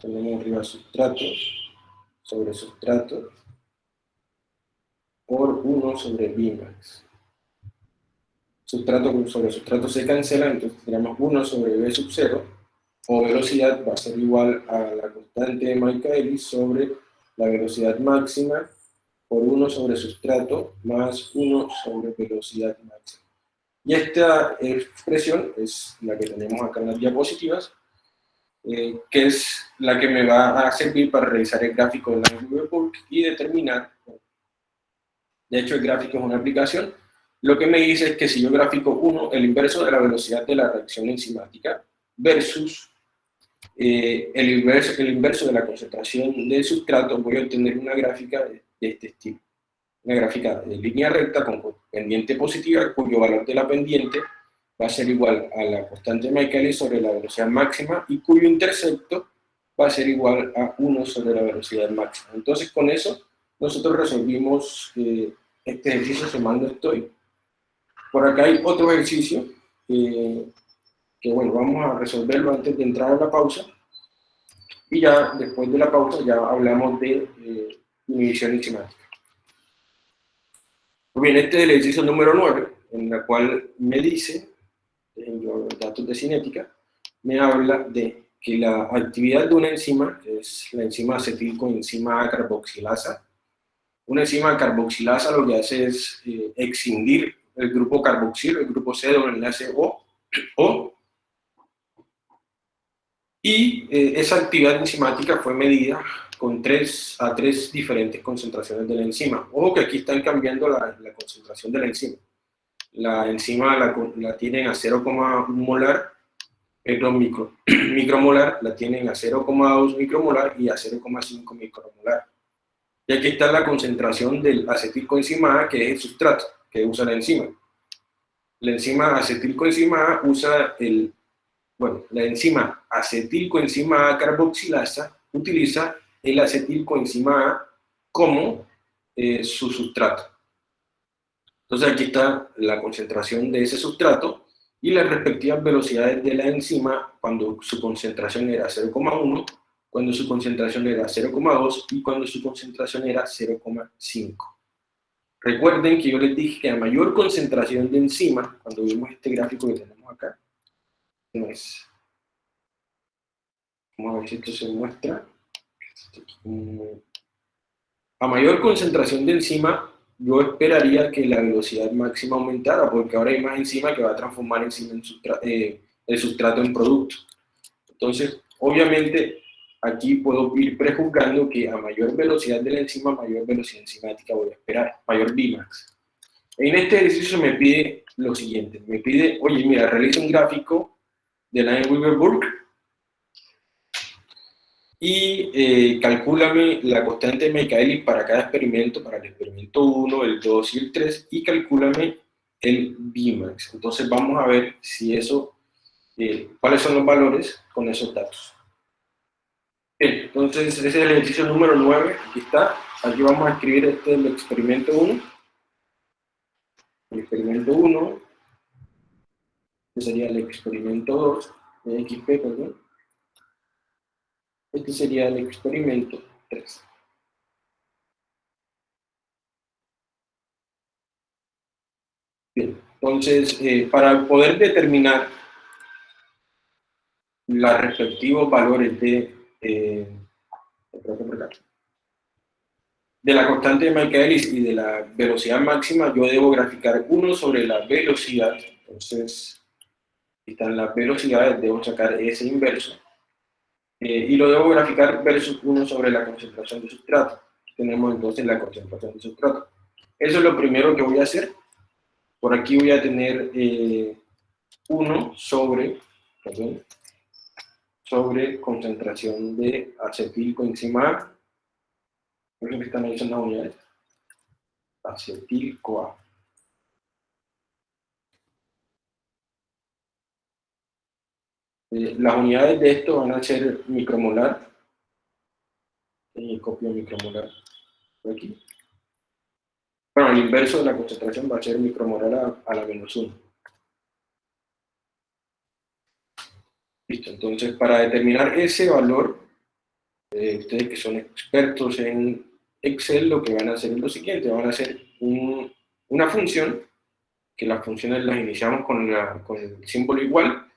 [SPEAKER 1] tenemos arriba sustrato sobre sustrato por 1 sobre Vmax. Sustrato sobre sustrato se cancela, entonces tenemos 1 sobre V sub 0, o velocidad va a ser igual a la constante de Michaelis sobre la velocidad máxima por 1 sobre sustrato más 1 sobre velocidad máxima. Y esta expresión es la que tenemos acá en las diapositivas, eh, que es la que me va a servir para realizar el gráfico de la Bulk y determinar, de hecho el gráfico es una aplicación, lo que me dice es que si yo gráfico 1, el inverso de la velocidad de la reacción enzimática versus eh, el, inverso, el inverso de la concentración del sustrato, voy a obtener una gráfica de, este estilo. Una gráfica de línea recta con pendiente positiva, cuyo valor de la pendiente va a ser igual a la constante Michaelis sobre la velocidad máxima y cuyo intercepto va a ser igual a 1 sobre la velocidad máxima. Entonces con eso nosotros resolvimos este ejercicio sumando estoy. Por acá hay otro ejercicio eh, que bueno, vamos a resolverlo antes de entrar a la pausa. Y ya después de la pausa ya hablamos de eh, inhibición enzimática. Muy bien, este es el ejercicio número 9, en la cual me dice, ejemplo, datos de cinética, me habla de que la actividad de una enzima, es la enzima acetilcoenzima carboxilasa, una enzima carboxilasa lo que hace es eh, excindir el grupo carboxil, el grupo C de un enlace O, *clears throat* o y eh, esa actividad enzimática fue medida con tres, a tres diferentes concentraciones de la enzima. Ojo que aquí están cambiando la, la concentración de la enzima. La enzima la, la tienen a 0,1 molar, perdón, micro, *clears throat* micromolar, la tienen a 0,2 micromolar y a 0,5 micromolar. Y aquí está la concentración del acetilcoenzima A, que es el sustrato que usa la enzima. La enzima acetilcoenzima A usa el bueno, la enzima acetilcoenzima A carboxilasa utiliza el acetilcoenzima A como eh, su sustrato. Entonces aquí está la concentración de ese sustrato y las respectivas velocidades de la enzima cuando su concentración era 0,1, cuando su concentración era 0,2 y cuando su concentración era 0,5. Recuerden que yo les dije que a mayor concentración de enzima, cuando vimos este gráfico que tenemos acá, es. Vamos a ver si esto se muestra. A mayor concentración de enzima, yo esperaría que la velocidad máxima aumentara, porque ahora hay más enzima que va a transformar enzima en eh, el sustrato en producto. Entonces, obviamente, aquí puedo ir prejuzgando que a mayor velocidad de la enzima, mayor velocidad enzimática voy a esperar, mayor Vmax. En este ejercicio me pide lo siguiente, me pide, oye, mira, realiza un gráfico de la Weber-Burke y eh, calcúlame la constante de Michaelis para cada experimento, para el experimento 1, el 2 y el 3, y calcúlame el Vmax. Entonces vamos a ver si eso, eh, cuáles son los valores con esos datos. Bien, entonces ese es el ejercicio número 9, aquí está. Aquí vamos a escribir este el experimento 1. El experimento 1, sería el experimento 2, de XP, perdón. Este sería el experimento 3. Bien, entonces, eh, para poder determinar los respectivos valores de, eh, de la constante de Michaelis y de la velocidad máxima, yo debo graficar uno sobre la velocidad. Entonces, están las velocidades, debo sacar ese inverso, eh, y lo debo graficar versus 1 sobre la concentración de sustrato. Tenemos entonces la concentración de sustrato. Eso es lo primero que voy a hacer. Por aquí voy a tener 1 eh, sobre, sobre concentración de acetilcoenzima A. que están ahí son las unidades. Acetil-CoA. Eh, las unidades de esto van a ser micromolar. Y copio micromolar por aquí. Bueno, el inverso de la concentración va a ser micromolar a, la menos 1. Listo, entonces para determinar ese valor, eh, ustedes que son expertos en Excel, lo que van a hacer es lo siguiente, van a hacer una función, que las funciones las iniciamos con, con el símbolo igual,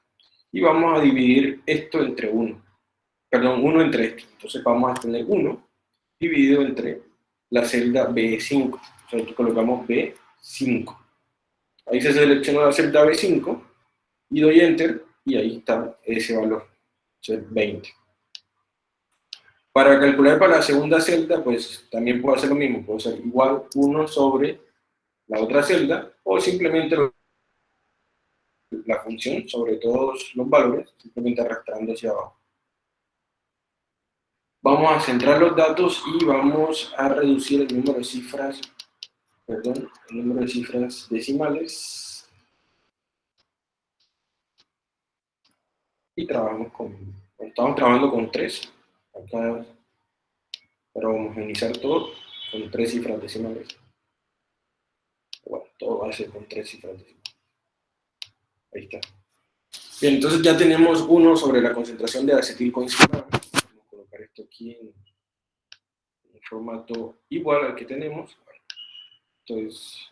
[SPEAKER 1] y vamos a dividir esto entre 1. Perdón, 1 entre esto. Entonces vamos a tener 1 dividido entre la celda B5. O sea, aquí colocamos B5. Ahí se selecciona la celda B5 y doy Enter y ahí está ese valor, es 20. Para calcular para la segunda celda, pues también puedo hacer lo mismo, puedo hacer igual 1 sobre la otra celda, o simplemente la función sobre todos los valores, simplemente arrastrando hacia abajo. Vamos a centrar los datos y vamos a reducir el número de cifras, perdón, el número de cifras decimales. Y trabajamos con, estamos trabajando con 3, acá para homogenizar todo con tres cifras decimales. Bueno, todo va a ser con tres cifras decimales. Ahí está. Bien, entonces ya tenemos uno sobre la concentración de acetilcoenzimado. Vamos a colocar esto aquí en, un formato igual al que tenemos. Entonces,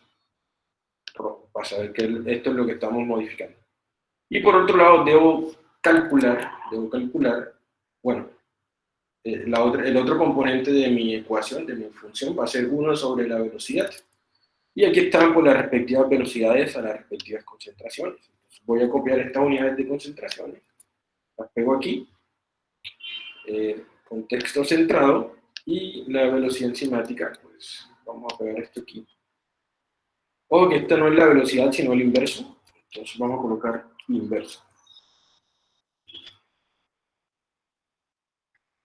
[SPEAKER 1] para saber que esto es lo que estamos modificando. Y por otro lado, debo calcular, debo calcular, bueno, eh, el otro componente de mi ecuación, de mi función, va a ser 1 sobre la velocidad. Y aquí están por las respectivas velocidades a las respectivas concentraciones. Voy a copiar estas unidades de concentraciones, las pego aquí, eh, contexto centrado, y la velocidad enzimática, pues vamos a pegar esto aquí. Ojo que esta no es la velocidad, sino el inverso. Entonces vamos a colocar inverso.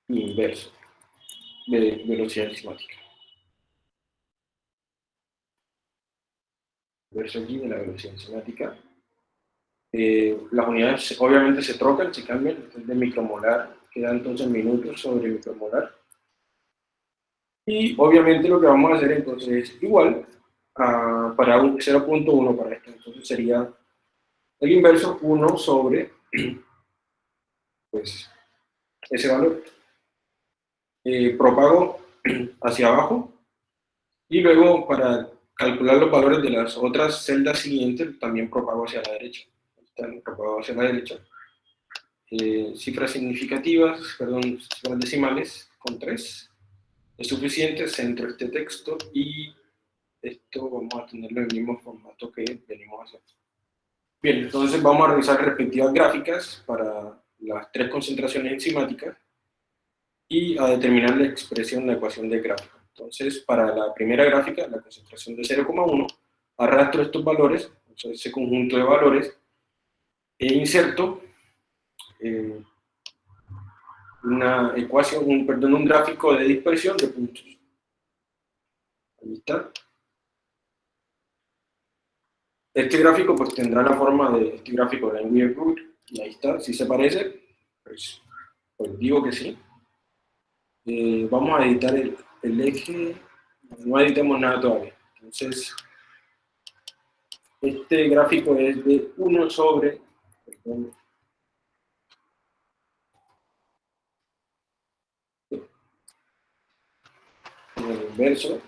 [SPEAKER 1] inverso de velocidad enzimática. Inverso aquí de la velocidad enzimática. Eh, las unidades obviamente se trocan, se cambian, de micromolar, queda entonces minutos sobre micromolar. Y obviamente lo que vamos a hacer entonces es igual a, para 0.1 para esto, entonces sería el inverso 1 sobre *clears throat* pues, ese valor eh, propago *clears throat* hacia abajo y luego para calcular los valores de las otras celdas siguientes también propago hacia la derecha. Están propagados hacia la derecha. Eh, cifras significativas, perdón, cifras decimales con 3. Es suficiente, centro este texto y esto vamos a tenerlo en el mismo formato que venimos a hacer. Bien, entonces vamos a revisar respectivas gráficas para las tres concentraciones enzimáticas y a determinar la expresión de la ecuación de gráfico. Entonces, para la primera gráfica, la concentración de 0,1, arrastro estos valores, ese conjunto de valores, e inserto eh, una ecuación, un, perdón, un gráfico de dispersión de puntos. Ahí está. Este gráfico pues tendrá la forma de este gráfico de la Root, y ahí está, si se parece, pues, pues digo que sí. Eh, vamos a editar el, el, eje, no editemos nada todavía. Entonces, este gráfico es de 1 sobre, en el inverso,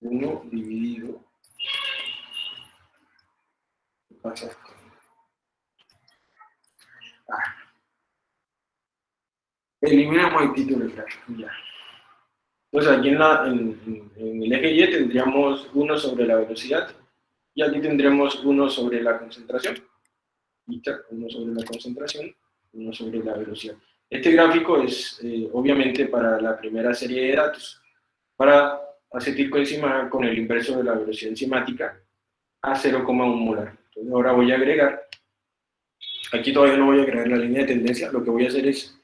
[SPEAKER 1] 1 dividido, ¿qué pasa? Ah. Eliminamos el título gráfico, ya. Entonces aquí en, la, en, el eje Y tendríamos 1 sobre la velocidad, y aquí tendremos 1 sobre la concentración. 1 sobre la concentración, 1 sobre la velocidad. Este gráfico es eh, obviamente para la primera serie de datos, para acetilcoenzima con el inverso de la velocidad enzimática a 0,1 molar. Entonces ahora voy a agregar, aquí todavía no voy a agregar la línea de tendencia, lo que voy a hacer es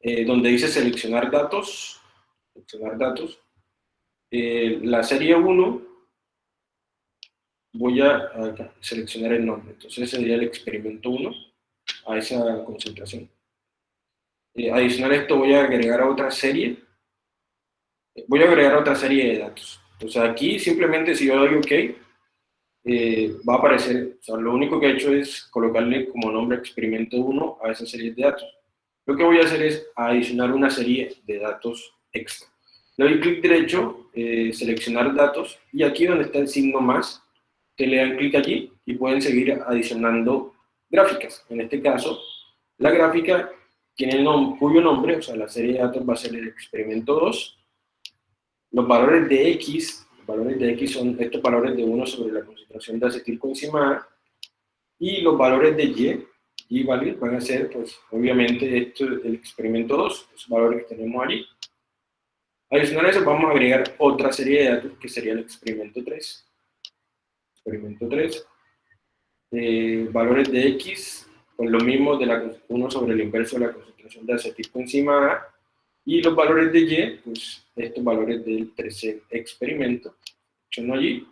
[SPEAKER 1] eh, donde dice seleccionar datos, seleccionar datos, eh, la serie 1, voy a, seleccionar el nombre, entonces sería el experimento 1 a esa concentración. Eh, adicional a esto voy a agregar a otra serie, voy a agregar otra serie de datos. Entonces aquí simplemente si yo doy OK, va a aparecer, o sea, lo único que he hecho es colocarle como nombre experimento 1 a esa serie de datos. Lo que voy a hacer es adicionar una serie de datos extra. Le doy clic derecho, eh, seleccionar datos, y aquí donde está el signo más, te le dan clic allí y pueden seguir adicionando gráficas. En este caso, la gráfica tiene el nom- cuyo nombre, o sea, la serie de datos va a ser el experimento 2. Los valores de X, los valores de X son estos valores de 1 sobre la concentración de acetilcoenzima y los valores de Y, Y values, van a ser, pues, obviamente, esto es el experimento 2, los valores que tenemos allí. Adicional a eso, vamos a agregar otra serie de datos, que sería el experimento 3. Experimento 3. Eh, valores de X, con lo mismo de la 1 sobre el inverso de la concentración de acetilcoenzima A, y los valores de Y, pues estos valores del tercer experimento, son allí,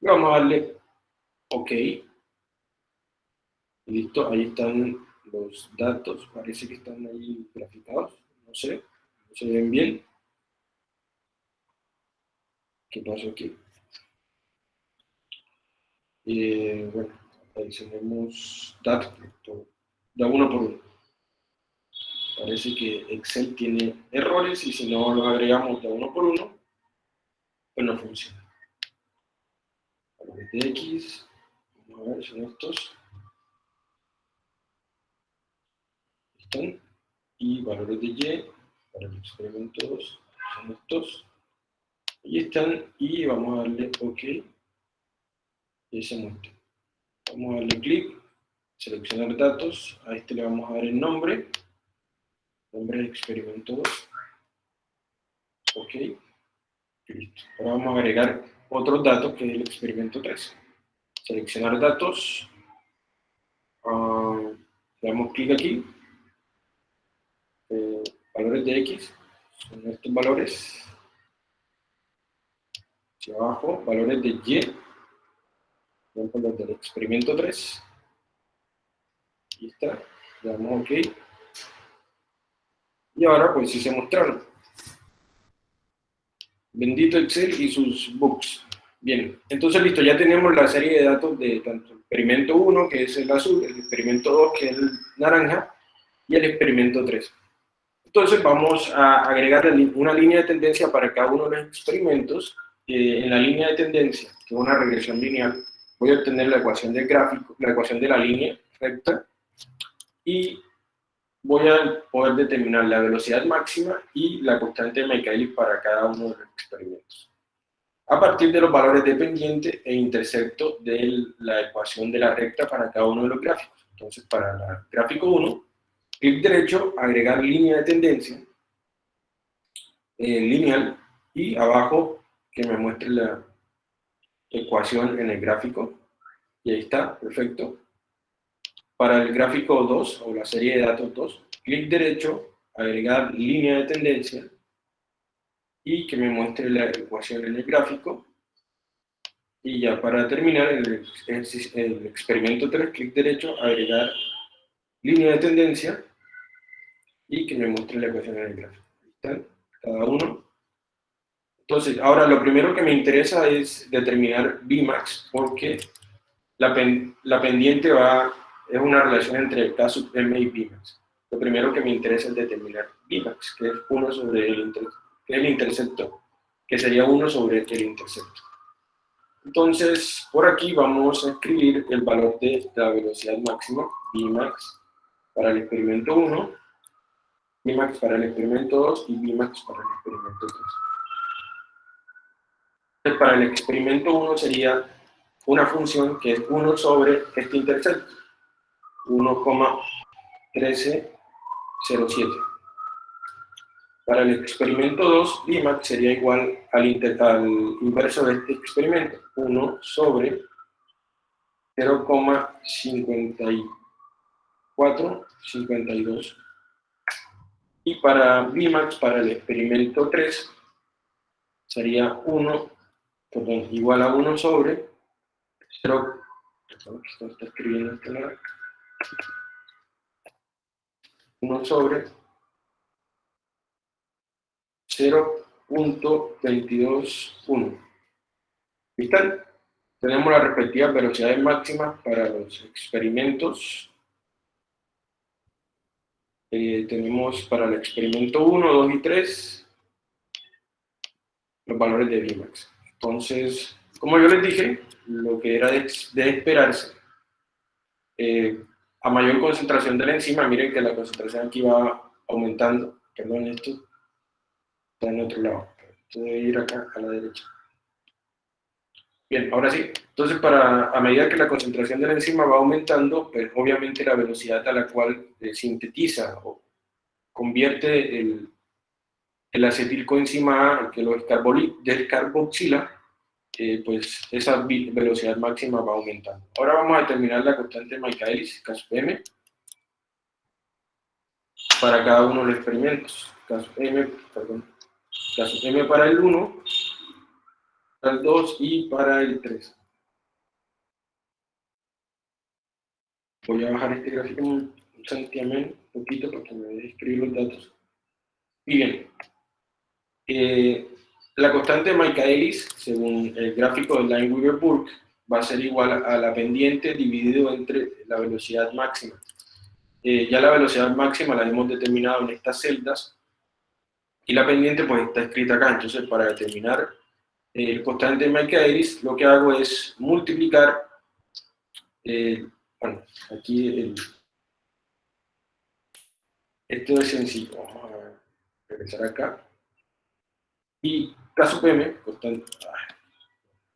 [SPEAKER 1] y vamos a darle OK. Listo, ahí están los datos, parece que están ahí graficados, no sé, no se ven bien. ¿Qué pasó aquí? Eh, bueno, adicionemos datos, da uno por uno. Parece que Excel tiene errores y si no lo agregamos de uno por uno, pues no funciona. Valores de X, vamos a ver, son estos. Están. Y valores de Y, para el experimento 2, son estos. Ahí están, y vamos a darle OK. Y se muestra. Vamos a darle clic, seleccionar datos, a este le vamos a dar el nombre, nombre del experimento 2. OK. Listo. Ahora vamos a agregar otros datos que es el experimento 3. Seleccionar datos, ah, le damos clic aquí, eh, valores de X, son estos valores, hacia abajo, valores de Y, por ejemplo, los del experimento 3, ahí está, le damos OK, y ahora pues sí se mostraron. Bendito Excel y sus bugs. Bien, entonces listo, ya tenemos la serie de datos de tanto el experimento 1, que es el azul, el experimento 2, que es el naranja, y el experimento 3. Entonces vamos a agregar una línea de tendencia para cada uno de los experimentos. Eh, en la línea de tendencia, que es una regresión lineal, voy a obtener la ecuación del gráfico, la ecuación de la línea recta, y voy a poder determinar la velocidad máxima y la constante de Michaelis para cada uno de los experimentos. A partir de los valores de pendiente e intersecto de la ecuación de la recta para cada uno de los gráficos. Entonces, para el gráfico 1, clic derecho, agregar línea de tendencia, eh, lineal, y abajo que me muestre la ecuación en el gráfico. Y ahí está, perfecto. Para el gráfico 2, o la serie de datos 2, clic derecho, agregar línea de tendencia, y que me muestre la ecuación en el gráfico. Y ya para terminar, el experimento 3, clic derecho, agregar línea de tendencia, y que me muestre la ecuación en el gráfico. Ahí están, cada uno. Entonces, ahora lo primero que me interesa es determinar Vmax, porque la, pen, la pendiente va, es una relación entre K sub M y Vmax. Lo primero que me interesa es determinar Vmax, que es 1 sobre el, que es el intercepto, que sería 1 sobre el intercepto. Entonces, por aquí vamos a escribir el valor de la velocidad máxima, Vmax, para el experimento 1, Vmax para el experimento 2 y Vmax para el experimento 3. Para el experimento 1 sería una función que es 1 sobre este intercepto, 1,1307. Para el experimento 2, Vmax sería igual al, inter, al inverso de este experimento, 1 sobre 0,5452. Y para Vmax, para el experimento 3, sería 1, igual a 1 sobre 0, perdón, esto está escribiendo este lado, 1 sobre 0.221. ¿Viste? Tenemos las respectivas velocidades máximas para los experimentos. Eh, tenemos para el experimento 1, 2 y 3 los valores de Vmax. Entonces, como yo les dije, lo que era de, de esperarse, eh, a mayor concentración de la enzima, miren que la concentración aquí va aumentando, perdón, esto está en otro lado, esto debe ir acá a la derecha. Bien, ahora sí, entonces para, a medida que la concentración de la enzima va aumentando, pues obviamente la velocidad a la cual eh, sintetiza o convierte el, el acetilcoenzima A, que lo descarboxila, eh, pues esa velocidad máxima va aumentando. Ahora vamos a determinar la constante Michaelis, caso M, para cada uno de los experimentos. Caso M, perdón, caso M para el 1, para el 2 y para el 3. Voy a bajar este gráfico un santiamén, un poquito para que me deje escribir los datos. Y bien, eh, la constante de Michaelis, según el gráfico de Lineweaver-Burke, va a ser igual a la pendiente dividido entre la velocidad máxima. Eh, ya la velocidad máxima la hemos determinado en estas celdas y la pendiente pues está escrita acá. Entonces para determinar el constante de Michaelis lo que hago es multiplicar, eh, bueno, aquí esto es sencillo, vamos a regresar acá. Y caso M, constante,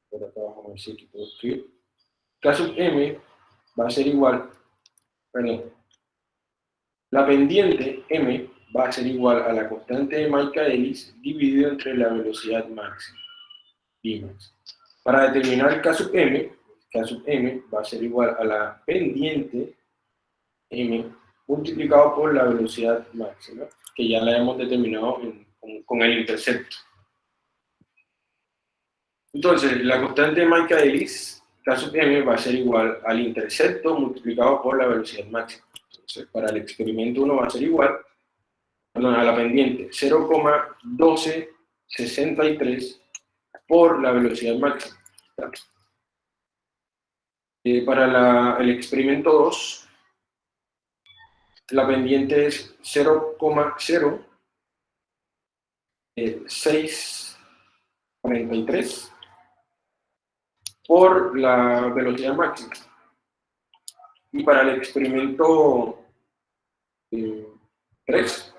[SPEAKER 1] por acá vamos a ver si puedo escribir. Caso M va a ser igual, perdón, la pendiente M va a ser igual a la constante de Michaelis dividido entre la velocidad máxima. Para determinar el caso M, caso M va a ser igual a la pendiente M multiplicado por la velocidad máxima, que ya la hemos determinado con, el intercepto. Entonces, la constante de Michaelis, caso M, va a ser igual al intercepto multiplicado por la velocidad máxima. Entonces, para el experimento 1 va a ser igual perdón, a la pendiente 0,1263 por la velocidad máxima. Eh, para el experimento 2, la pendiente es 0,0643 por la velocidad máxima. Y para el experimento 3, eh,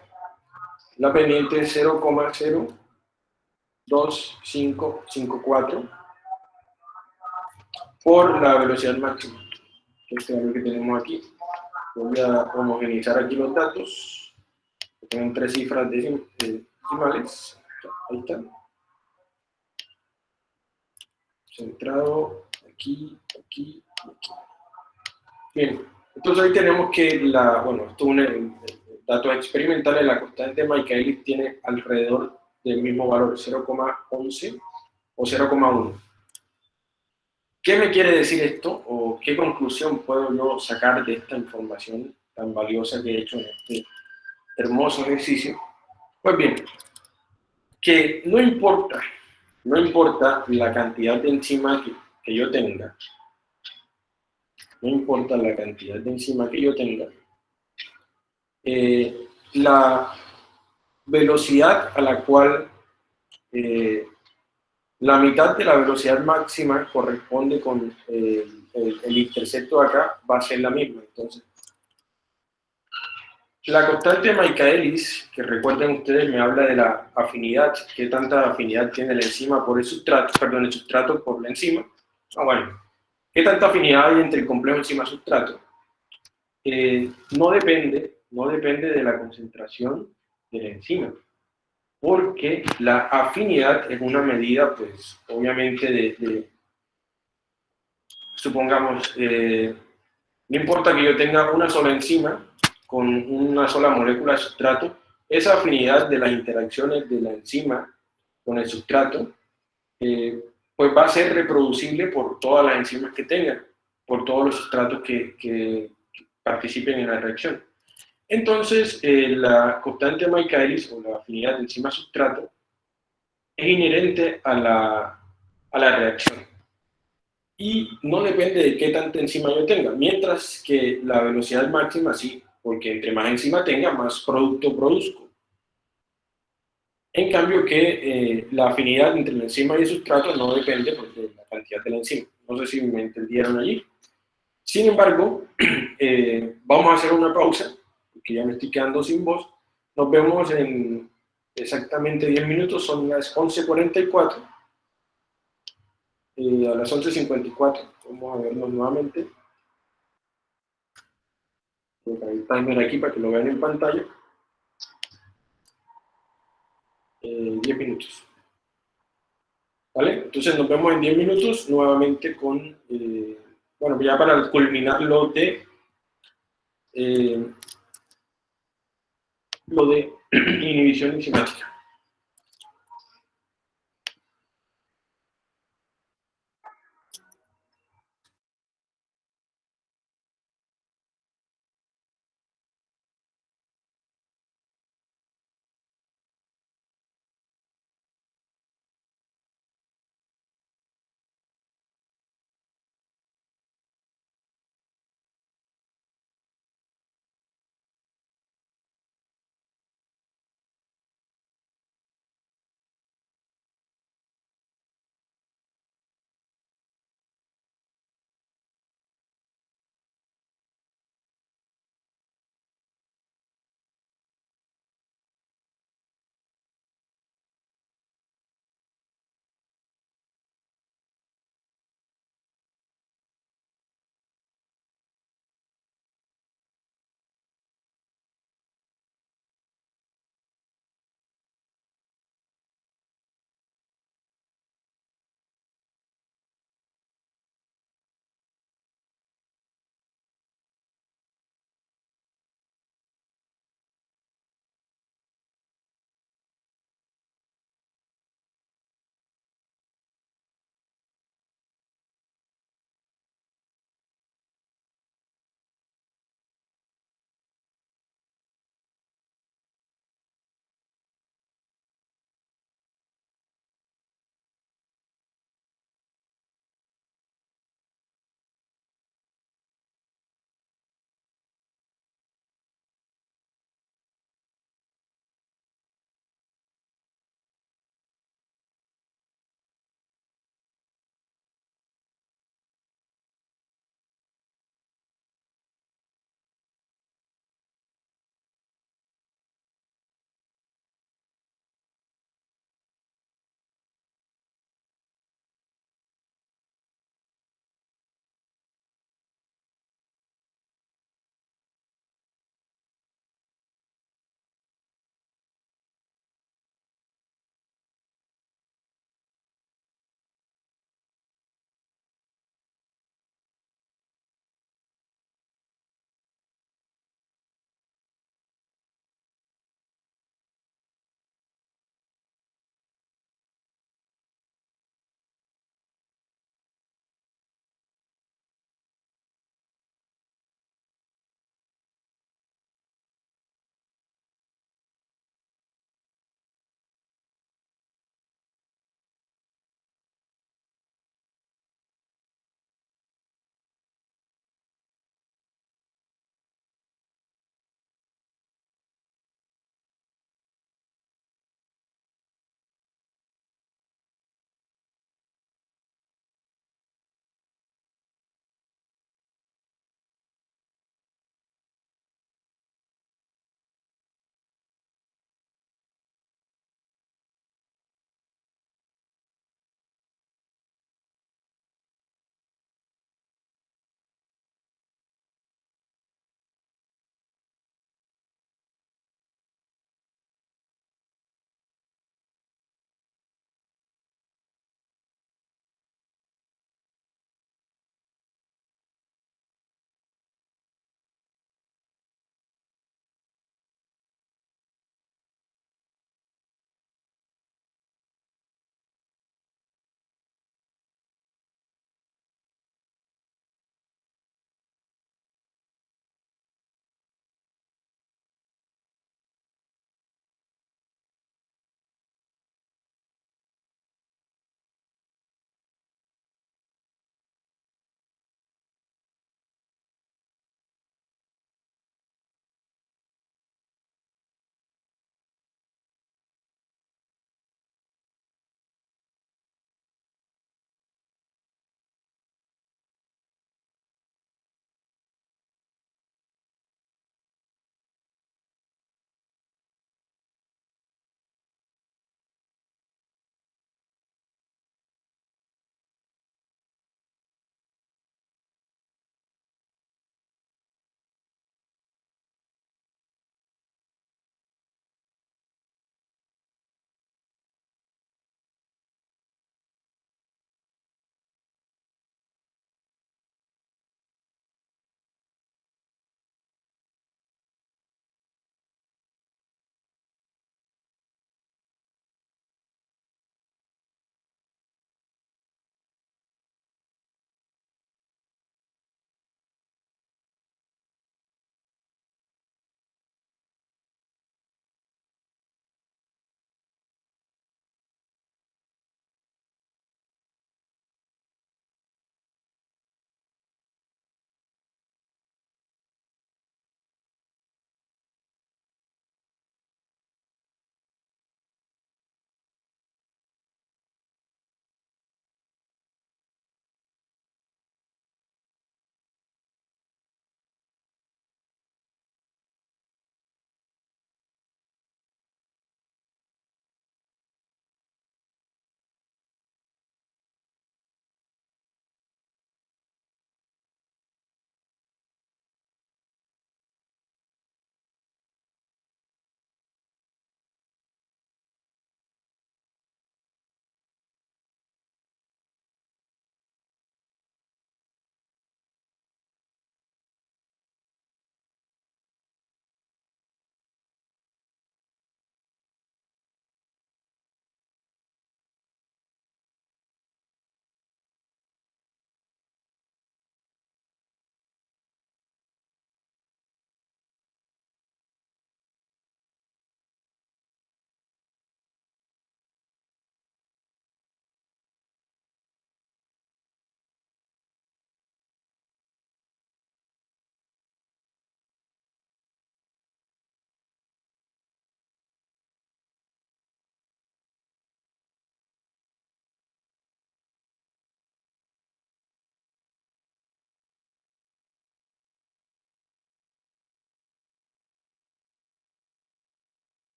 [SPEAKER 1] la pendiente es 0,0 2, 5, 5, 4 por la velocidad máxima. Este es lo que tenemos aquí. Voy a homogeneizar aquí los datos. Tienen tres cifras decimales. Ahí está. Centrado aquí, aquí, aquí. Bien, entonces ahí tenemos que la, bueno, esto es un dato experimental, la constante de Michaelis tiene alrededor del mismo valor, 0,11 o 0,1. ¿Qué me quiere decir esto o qué conclusión puedo yo sacar de esta información tan valiosa que he hecho en este hermoso ejercicio? Pues bien, que no importa, no importa la cantidad de enzima que, yo tenga, no importa la cantidad de enzima que yo tenga, la velocidad a la cual eh, la mitad de la velocidad máxima corresponde con eh, el, intercepto acá, va a ser la misma. Entonces, la constante Michaelis, que recuerden ustedes, me habla de la afinidad, qué tanta afinidad tiene la enzima por el sustrato, perdón, el sustrato por la enzima. Ah, bueno, qué tanta afinidad hay entre el complejo enzima-sustrato. Eh, no depende, no depende de la concentración de la enzima, porque la afinidad es una medida, pues, obviamente de, supongamos, eh, no importa que yo tenga una sola enzima con una sola molécula de sustrato, esa afinidad de las interacciones de la enzima con el sustrato, eh, pues va a ser reproducible por todas las enzimas que tengan, por todos los sustratos que participen en la reacción. Entonces, eh, la constante Michaelis, o la afinidad de enzima-sustrato, es inherente a la, a la reacción. Y no depende de qué tanta enzima yo tenga, mientras que la velocidad máxima sí, porque entre más enzima tenga, más producto produzco. En cambio que eh, la afinidad entre la enzima y el sustrato no depende pues, de la cantidad de la enzima. No sé si me entendieron allí. Sin embargo, *clears throat* eh, vamos a hacer una pausa, porque ya me estoy quedando sin voz. Nos vemos en exactamente 10 minutos, son las 11.44. Eh, a las 11.54 vamos a vernos nuevamente. El timer aquí para que lo vean en pantalla. Eh, 10 minutos. ¿Vale? Entonces nos vemos en 10 minutos nuevamente con, eh, bueno, ya para culminar lo de, eh, lo de *clears throat* inhibición enzimática.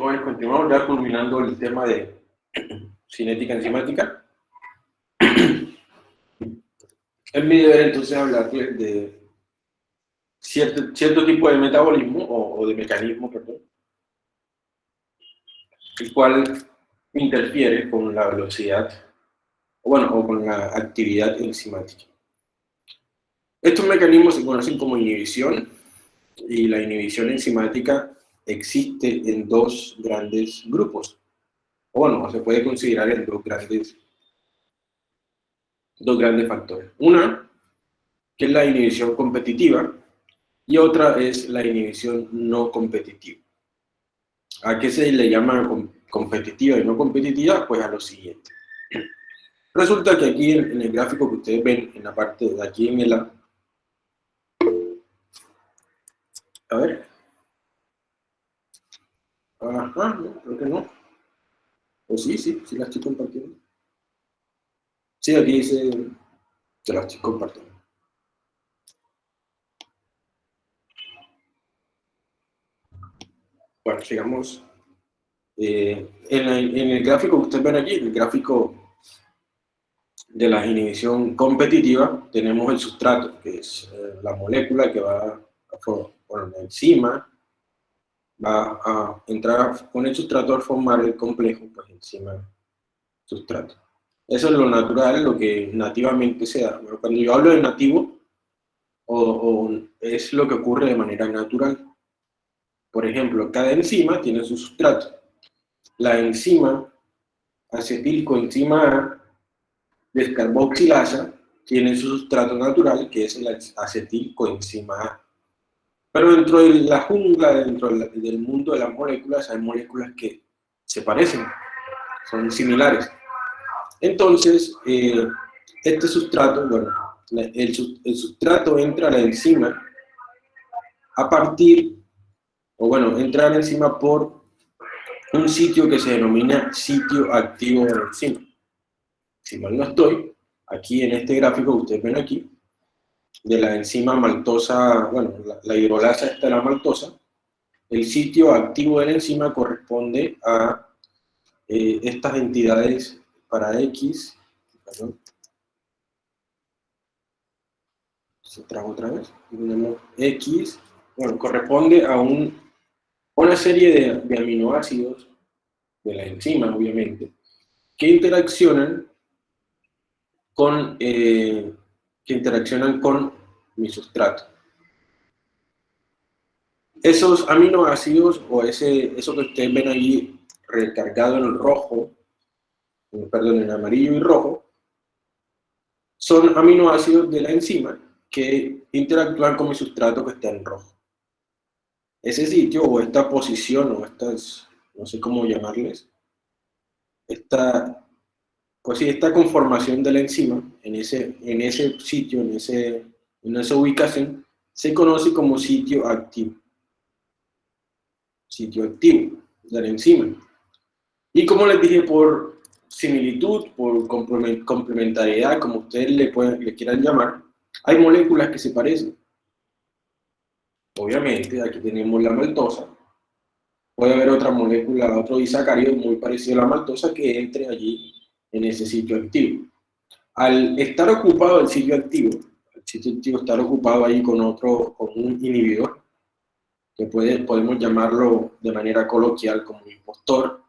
[SPEAKER 1] Bueno, continuamos ya culminando el tema de cinética enzimática. *clears throat* Es mi deber entonces hablarles de cierto, cierto tipo de metabolismo o, o de mecanismo, perdón, el cual interfiere con la velocidad, o bueno, o con la actividad enzimática. Estos mecanismos se conocen como inhibición, y la inhibición enzimática existe en dos grandes grupos. O bueno, se puede considerar en dos grandes, dos grandes factores. Una, que es la inhibición competitiva, y otra es la inhibición no competitiva. ¿A qué se le llama competitiva y no competitiva? Pues a lo siguiente. *clears throat* Resulta que aquí en, el gráfico que ustedes ven, en la parte de aquí en el a ver. Ajá, no, creo que no. O sí, sí, sí la estoy compartiendo. Sí, aquí dice que la estoy compartiendo. Bueno, sigamos. Eh, en, el gráfico que ustedes ven aquí, el gráfico de la inhibición competitiva, tenemos el sustrato, que es eh, la molécula que va a, bueno, la enzima va a entrar con el sustrato a formar el complejo, pues enzima sustrato. Eso es lo natural, lo que nativamente se da. cuando yo hablo de nativo, o, es lo que ocurre de manera natural. Por ejemplo, cada enzima tiene su sustrato. La enzima acetilcoenzima A descarboxilasa tiene su sustrato natural, que es la acetilcoenzima A. Pero dentro de la jungla, dentro del mundo de las moléculas, hay moléculas que se parecen, son similares. Entonces, eh, este sustrato, bueno, el, sustrato entra a la enzima a partir, o bueno, entra a la enzima por un sitio que se denomina sitio activo de la enzima. Si mal no estoy, aquí en este gráfico ustedes ven aquí, de la enzima maltosa, bueno, la, hidrolasa esta la maltosa, el sitio activo de la enzima corresponde a eh, estas entidades para X, se trajo otra vez, X, bueno, corresponde a un, una serie de, de aminoácidos de la enzima, obviamente, que interaccionan con eh, que interaccionan con mi sustrato. Esos aminoácidos, o ese, eso que ustedes ven ahí recargado en rojo, perdón, en amarillo y rojo, son aminoácidos de la enzima que interactúan con mi sustrato que está en rojo. Ese sitio, o esta posición, o estas, no sé cómo llamarles, esta pues sí, esta conformación de la enzima en ese, en ese sitio, en, ese, en esa ubicación, se conoce como sitio activo. Sitio activo de la enzima. Y como les dije, por similitud, por complementariedad, como ustedes le, pueden, le quieran llamar, hay moléculas que se parecen. Obviamente, aquí tenemos la maltosa. Puede haber otra molécula, otro disacárido muy parecido a la maltosa que entre allí en ese sitio activo. Al estar ocupado el sitio activo, el sitio activo estar ocupado ahí con otro, con un inhibidor, que puede, podemos llamarlo de manera coloquial como impostor,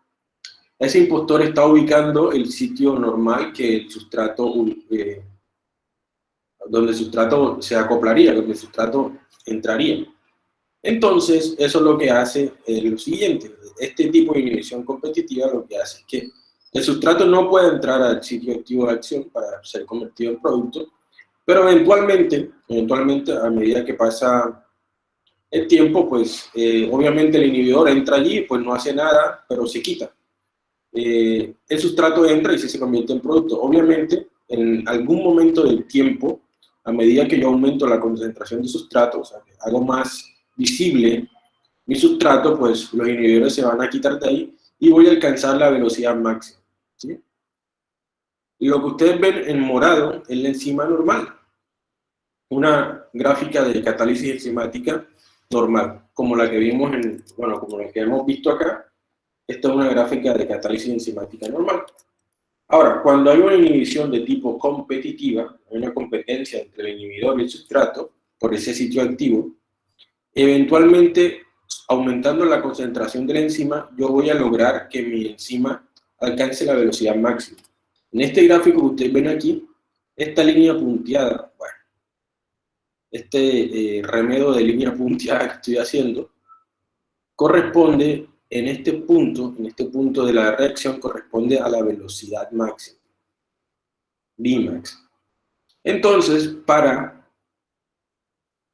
[SPEAKER 1] ese impostor está ubicando el sitio normal que el sustrato, eh, donde el sustrato se acoplaría, donde el sustrato entraría. Entonces, eso es lo que hace eh, lo siguiente. Este tipo de inhibición competitiva lo que hace es que el sustrato no puede entrar al sitio activo de acción para ser convertido en producto, pero eventualmente, eventualmente a medida que pasa el tiempo, pues eh, obviamente el inhibidor entra allí, pues no hace nada, pero se quita. Eh, el sustrato entra y se convierte en producto. Obviamente, en algún momento del tiempo, a medida que yo aumento la concentración de sustrato, o sea, hago más visible mi sustrato, pues los inhibidores se van a quitar de ahí y voy a alcanzar la velocidad máxima. Lo que ustedes ven en morado es la enzima normal. Una gráfica de catálisis enzimática normal, como la que vimos en, bueno, como la que hemos visto acá, esta es una gráfica de catálisis enzimática normal. Ahora, cuando hay una inhibición de tipo competitiva, hay una competencia entre el inhibidor y el sustrato por ese sitio activo, eventualmente, aumentando la concentración de la enzima, yo voy a lograr que mi enzima alcance la velocidad máxima. En este gráfico que ustedes ven aquí, esta línea punteada, bueno, este eh, remedio de línea *laughs* punteada que estoy haciendo, corresponde en este punto, en este punto de la reacción, corresponde a la velocidad máxima, Vmax. Entonces, para,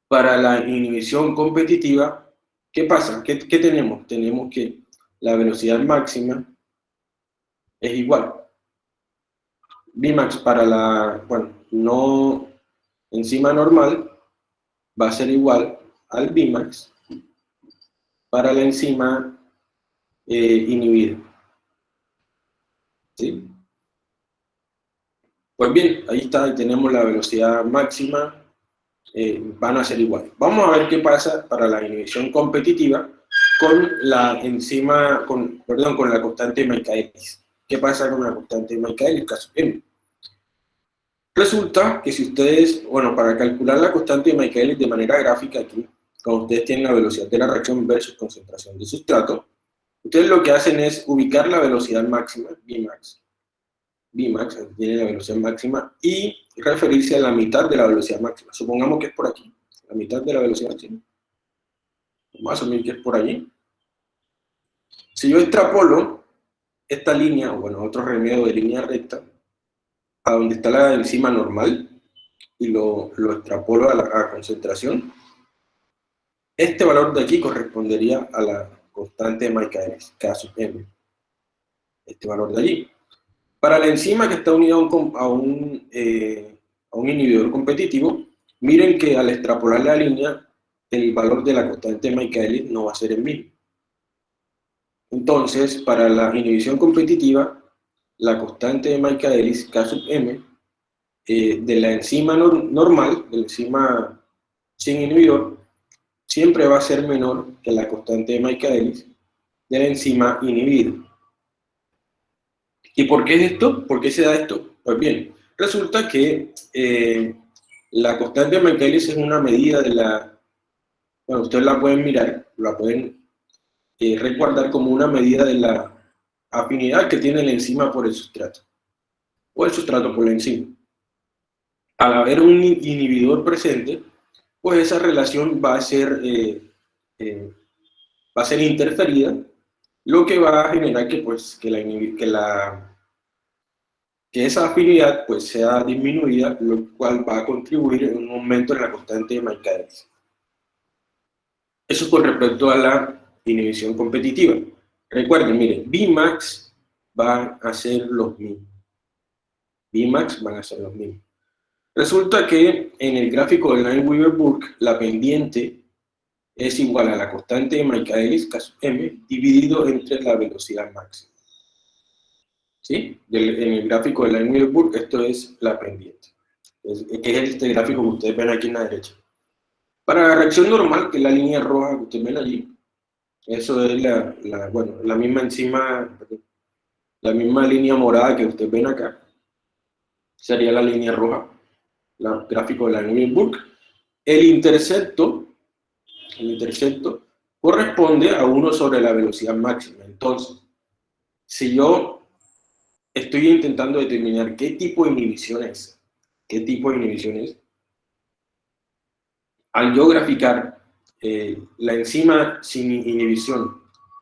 [SPEAKER 1] para la inhibición competitiva, ¿qué pasa? ¿Qué, ¿Qué tenemos? Tenemos que la velocidad máxima es igual. Vmax para la, bueno, no enzima normal va a ser igual al Vmax para la enzima eh, inhibida. ¿Sí? Pues bien, ahí está, tenemos la velocidad máxima, eh, van a ser igual. Vamos a ver qué pasa para la inhibición competitiva con la enzima, con, perdón, con la constante Michaelis. ¿Qué pasa con la constante Michaelis? Caso. Resulta que si ustedes, bueno, para calcular la constante de Michaelis de manera gráfica aquí, cuando ustedes tienen la velocidad de la reacción versus concentración de sustrato, ustedes lo que hacen es ubicar la velocidad máxima, Vmax, Vmax, tiene la velocidad máxima, y referirse a la mitad de la velocidad máxima. Supongamos que es por aquí, la mitad de la velocidad máxima. Vamos a asumir que es por allí. Si yo extrapolo esta línea, o bueno, otro remedio de línea recta, a donde está la enzima normal y lo, lo extrapolo a la concentración, este valor de aquí correspondería a la constante de Michaelis, K sub m. Este valor de allí. Para la enzima que está unida a un, eh, a un inhibidor competitivo, miren que al extrapolar la línea, el valor de la constante de Michaelis no va a ser el mismo. Entonces, para la inhibición competitiva, la constante de Michaelis, K sub m, eh, de la enzima normal, de la enzima sin inhibidor, siempre va a ser menor que la constante de Michaelis de la enzima inhibida. ¿Y por qué es esto? ¿Por qué se da esto? Pues bien, resulta que eh, la constante de Michaelis es una medida de la... Bueno, ustedes la pueden mirar, la pueden eh, recordar como una medida de la afinidad que tiene la enzima por el sustrato, o el sustrato por la enzima. Al haber un inhibidor presente, pues esa relación va a ser, eh, eh, va a ser interferida, lo que va a generar que, pues, que, la, que, la, que esa afinidad pues, sea disminuida, lo cual va a contribuir en un aumento en la constante de Michaelis. Eso con respecto a la inhibición competitiva. Recuerden, miren, Vmax van a ser los mismos. Vmax van a ser los mismos. Resulta que en el gráfico de Line-Weaver-Burke, la pendiente es igual a la constante de Michaelis, caso m, dividido entre la velocidad máxima. ¿Sí? En el gráfico de Line-Weaver-Burke, esto es la pendiente. que es este gráfico que ustedes ven aquí en la derecha. Para la reacción normal, que es la línea roja que ustedes ven allí, eso es la, bueno, la misma enzima, la misma línea morada que ustedes ven acá. Sería la línea roja, el gráfico de la Nuremberg. El intercepto, el intercepto corresponde a 1 sobre la velocidad máxima. Entonces, si yo estoy intentando determinar qué tipo de inhibición es, qué tipo de al yo graficar eh, la enzima sin inhibición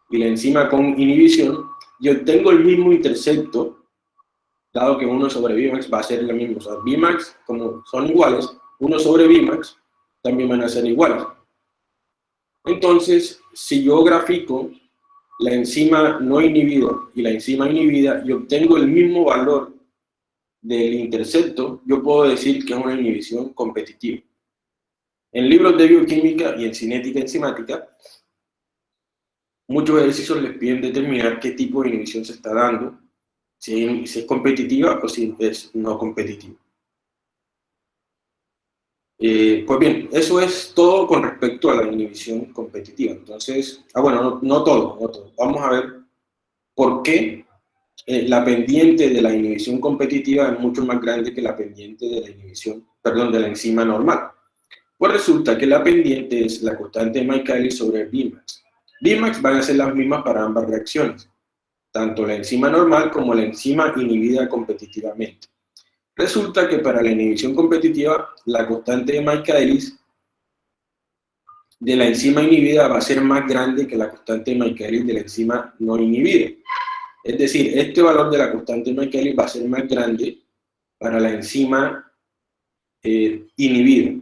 [SPEAKER 1] y la enzima con inhibición, yo tengo el mismo intercepto, dado que 1 sobre Vmax va a ser lo mismo. O sea, Vmax, como son iguales, 1 sobre Vmax también van a ser iguales. Entonces, si yo grafico la enzima no inhibida y la enzima inhibida y obtengo el mismo valor del intercepto, yo puedo decir que es una inhibición competitiva. En libros de bioquímica y en cinética enzimática, muchos ejercicios les piden determinar qué tipo de inhibición se está dando, si, es competitiva o si es no competitiva. Eh, pues bien, eso es todo con respecto a la inhibición competitiva. Entonces, ah bueno, no, todo, no todo. Vamos a ver por qué eh, la pendiente de la inhibición competitiva es mucho más grande que la pendiente de la inhibición, perdón, de la enzima normal. Pues resulta que la pendiente es la constante de Michaelis sobre el Bmax. Bmax van a ser las mismas para ambas reacciones, tanto la enzima normal como la enzima inhibida competitivamente. Resulta que para la inhibición competitiva, la constante de Michaelis de la enzima inhibida va a ser más grande que la constante de Michaelis de la enzima no inhibida. Es decir, este valor de la constante de Michaelis va a ser más grande para la enzima eh, inhibida,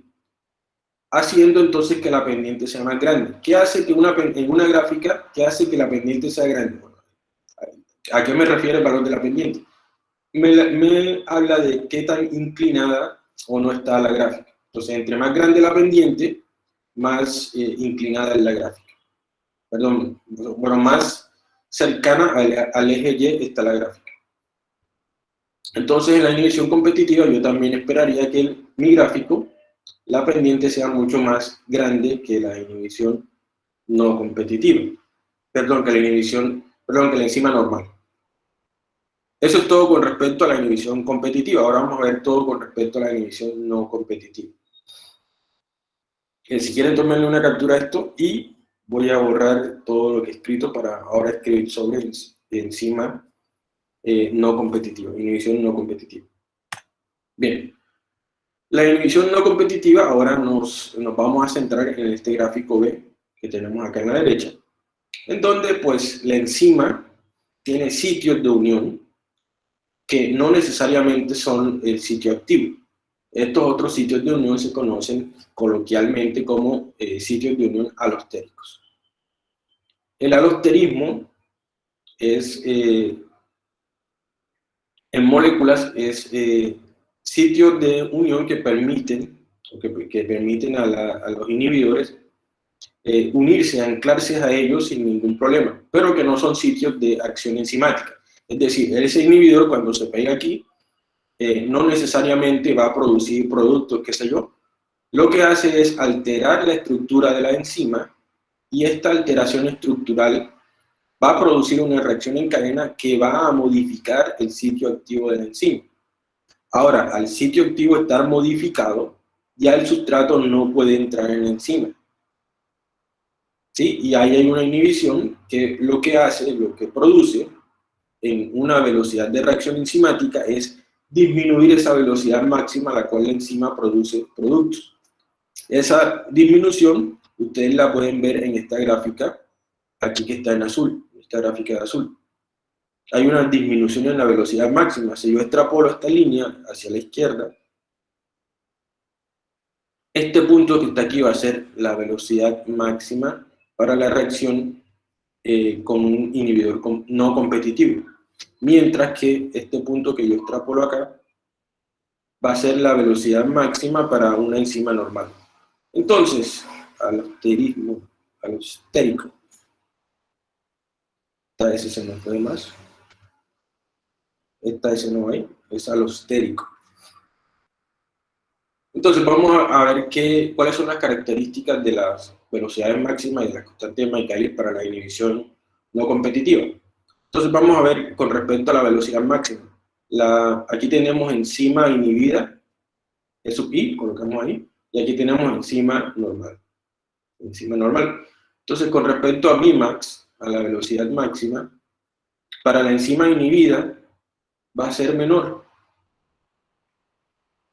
[SPEAKER 1] haciendo entonces que la pendiente sea más grande. ¿Qué hace que una, en una gráfica, qué hace que la pendiente sea grande? ¿A qué me refiere el valor de la pendiente? me, habla de qué tan inclinada o no está la gráfica. Entonces, entre más grande la pendiente, más eh, inclinada es la gráfica. Perdón, bueno, más cercana al, eje Y está la gráfica. Entonces, en la inhibición competitiva, yo también esperaría que el, mi gráfico, la pendiente sea mucho más grande que la inhibición no competitiva. Perdón, que la inhibición, perdón, que la enzima normal. Eso es todo con respecto a la inhibición competitiva. Ahora vamos a ver todo con respecto a la inhibición no competitiva. Eh, si quieren, tomenle una captura de esto y voy a borrar todo lo que he escrito para ahora escribir sobre enzima eh, no competitiva, inhibición no competitiva. Bien, la inhibición no competitiva, ahora nos, nos vamos a centrar en este gráfico B que tenemos acá en la derecha, en donde pues la enzima tiene sitios de unión que no necesariamente son el sitio activo. Estos otros sitios de unión se conocen coloquialmente como eh, sitios de unión alostéricos. El alosterismo es, eh, en moléculas, es eh, sitios de unión que permiten, que, permiten a, los inhibidores unirse, anclarse a ellos sin ningún problema, pero que no son sitios de acción enzimática. Es decir, ese inhibidor cuando se pega aquí, eh, no necesariamente va a producir productos, qué sé yo. Lo que hace es alterar la estructura de la enzima y esta alteración estructural va a producir una reacción en cadena que va a modificar el sitio activo de la enzima. Ahora, al sitio activo estar modificado, ya el sustrato no puede entrar en la enzima. ¿Sí? Y ahí hay una inhibición que lo que hace, lo que produce, en una velocidad de reacción enzimática es disminuir esa velocidad máxima a la cual la enzima produce productos. Esa disminución ustedes la pueden ver en esta gráfica, aquí que está en azul, esta gráfica de azul. Hay una disminución en la velocidad máxima. Si yo extrapolo esta línea hacia la izquierda, este punto que está aquí va a ser la velocidad máxima para la reacción eh, con un inhibidor no competitivo mientras que este punto que yo extrapolo acá va a ser la velocidad máxima para una enzima normal. Entonces, alosterismo, alostérico, esta S se nos fue más, esta S no hay, es alostérico. Entonces vamos a ver qué, cuáles son las características de las velocidades máximas y de la constante de Michaelis para la inhibición no competitiva. Entonces vamos a ver con respecto a la velocidad máxima. Aquí tenemos enzima inhibida, eso I, colocamos ahí, y aquí tenemos enzima normal. Enzima normal. Entonces con respecto a Vmax, a la velocidad máxima, para la enzima inhibida va a ser menor.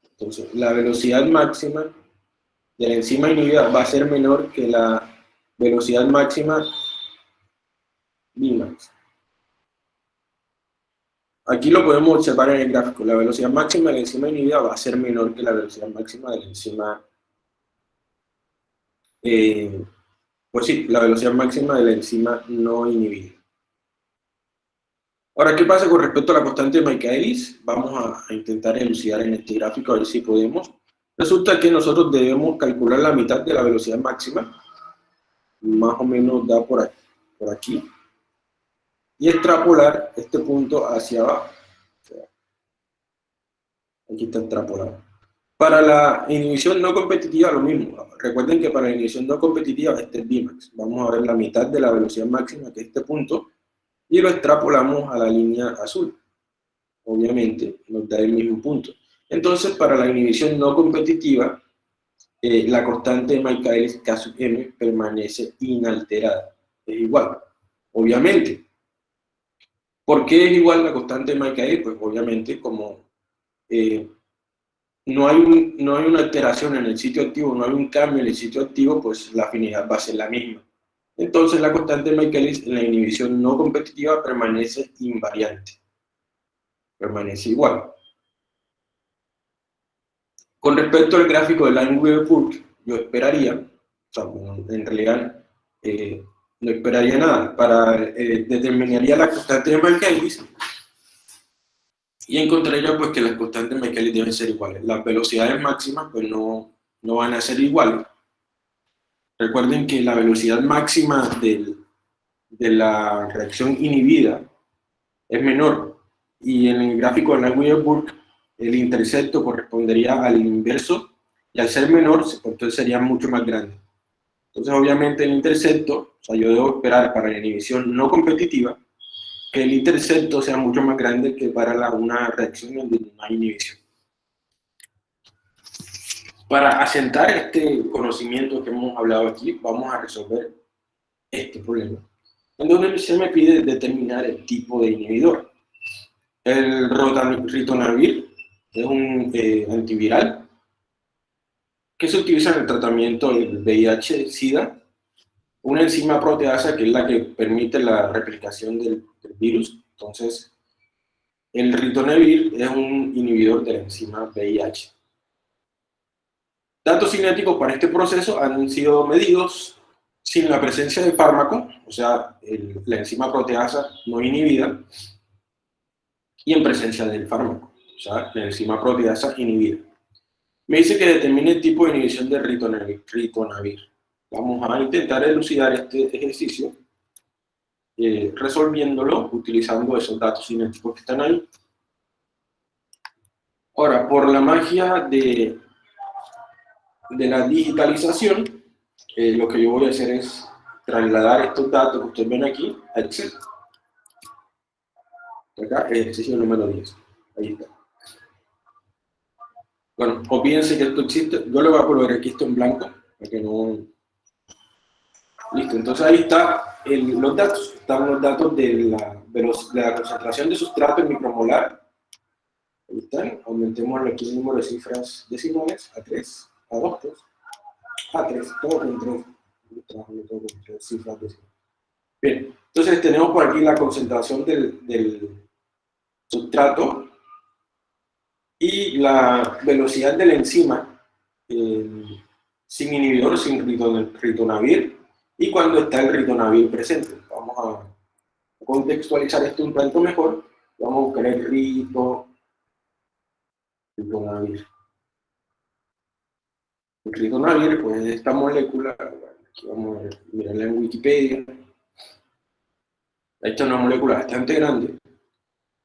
[SPEAKER 1] Entonces la velocidad máxima de la enzima inhibida va a ser menor que la velocidad máxima Vmax. Aquí lo podemos observar en el gráfico. La velocidad máxima de la enzima inhibida va a ser menor que la velocidad máxima de la enzima... Eh, pues sí, la velocidad máxima de la enzima no inhibida. Ahora, ¿qué pasa con respecto a la constante de Michaelis? Vamos a, intentar elucidar en este gráfico a ver si podemos. Resulta que nosotros debemos calcular la mitad de la velocidad máxima. Más o menos da por Por aquí y extrapolar este punto hacia abajo. Aquí está extrapolado. Para la inhibición no competitiva lo mismo. Recuerden que para la inhibición no competitiva este es Vmax. Vamos a ver la mitad de la velocidad máxima, que es este punto, y lo extrapolamos a la línea azul. Obviamente, nos da el mismo punto. Entonces, para la inhibición no competitiva, eh, la constante de Michaelis K sub m permanece inalterada. Es igual, obviamente. ¿Por qué es igual la constante de Michaelis? Pues obviamente como eh, no, hay no hay una alteración en el sitio activo, no hay un cambio en el sitio activo, pues la afinidad va a ser la misma. Entonces la constante de Michaelis en la inhibición no competitiva permanece invariante. Permanece igual. Con respecto al gráfico de Line-Weaver-Burke, yo esperaría, o sea, en realidad eh, no esperaría nada, para, eh, determinaría la constante de Michaelis y encontraría pues que las constantes de Michaelis deben ser iguales. Las velocidades máximas pues no, no van a ser iguales. Recuerden que la velocidad máxima de la reacción inhibida es menor y en el gráfico de Line-Weaver-Burke el intercepto correspondería al inverso y al ser menor, entonces sería mucho más grande. Entonces, obviamente, el intercepto, o sea, yo debo esperar para la inhibición no competitiva que el intercepto sea mucho más grande que para una reacción donde no hay inhibición. Para asentar este conocimiento que hemos hablado aquí, vamos a resolver este problema, en donde se me pide determinar el tipo de inhibidor. El ritonavir es un eh, antiviral que se utiliza en el tratamiento del VIH-Sida, una enzima proteasa que es la que permite la replicación del, virus. Entonces, el ritonavir es un inhibidor de la enzima VIH. Datos cinéticos para este proceso han sido medidos sin la presencia de fármaco, o sea, la enzima proteasa no inhibida, y en presencia del fármaco o sea, la enzima proteasa inhibida. Me dice que determine el tipo de inhibición de ritonavir. Vamos a intentar elucidar este ejercicio eh, resolviéndolo utilizando esos datos cinéticos que están ahí. Ahora, por la magia de, de la digitalización, eh, lo que yo voy a hacer es trasladar estos datos que ustedes ven aquí a Excel. Acá, ejercicio número 10. Ahí está. Bueno, o piense que esto existe, yo le voy a colocar aquí esto en blanco, para que no... Listo, entonces ahí está los datos, están los datos de la, de, la concentración de sustrato en micromolar. Ahí están, aumentemos aquí el número de cifras decimales a 3, a 2, a 3, todo con 3. Todo con 3 cifras. Bien, entonces tenemos por aquí la concentración del, del sustrato y la velocidad de la enzima sin inhibidor, sin ritonavir, y cuando está el ritonavir presente. Vamos a contextualizar esto un tanto mejor. Vamos a buscar el rito, ritonavir. Ritonavir, pues esta molécula, aquí vamos a mirarla en Wikipedia. Esta es una molécula bastante grande.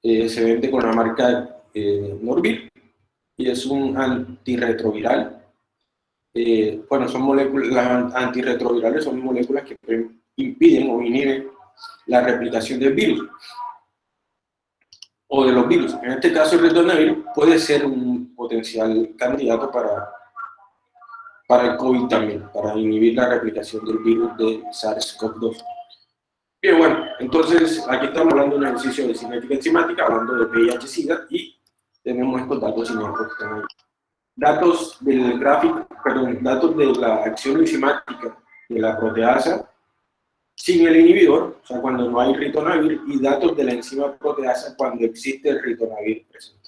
[SPEAKER 1] Eh, se vende con la marca eh, Norvir, y es un antirretroviral. Eh, bueno, son moléculas, las antirretrovirales son moléculas que impiden o inhiben la replicación del virus o de los virus. En este caso, el ritonavir puede ser un potencial candidato para, para el COVID también, para inhibir la replicación del virus de SARS-CoV-2. Bien, bueno, entonces aquí estamos hablando de un ejercicio de cinética enzimática, hablando de VIH-Sida y tenemos estos datos Datos del gráfico, perdón, datos de la acción enzimática de la proteasa sin el inhibidor, o sea, cuando no hay ritonavir, y datos de la enzima proteasa cuando existe el ritonavir presente.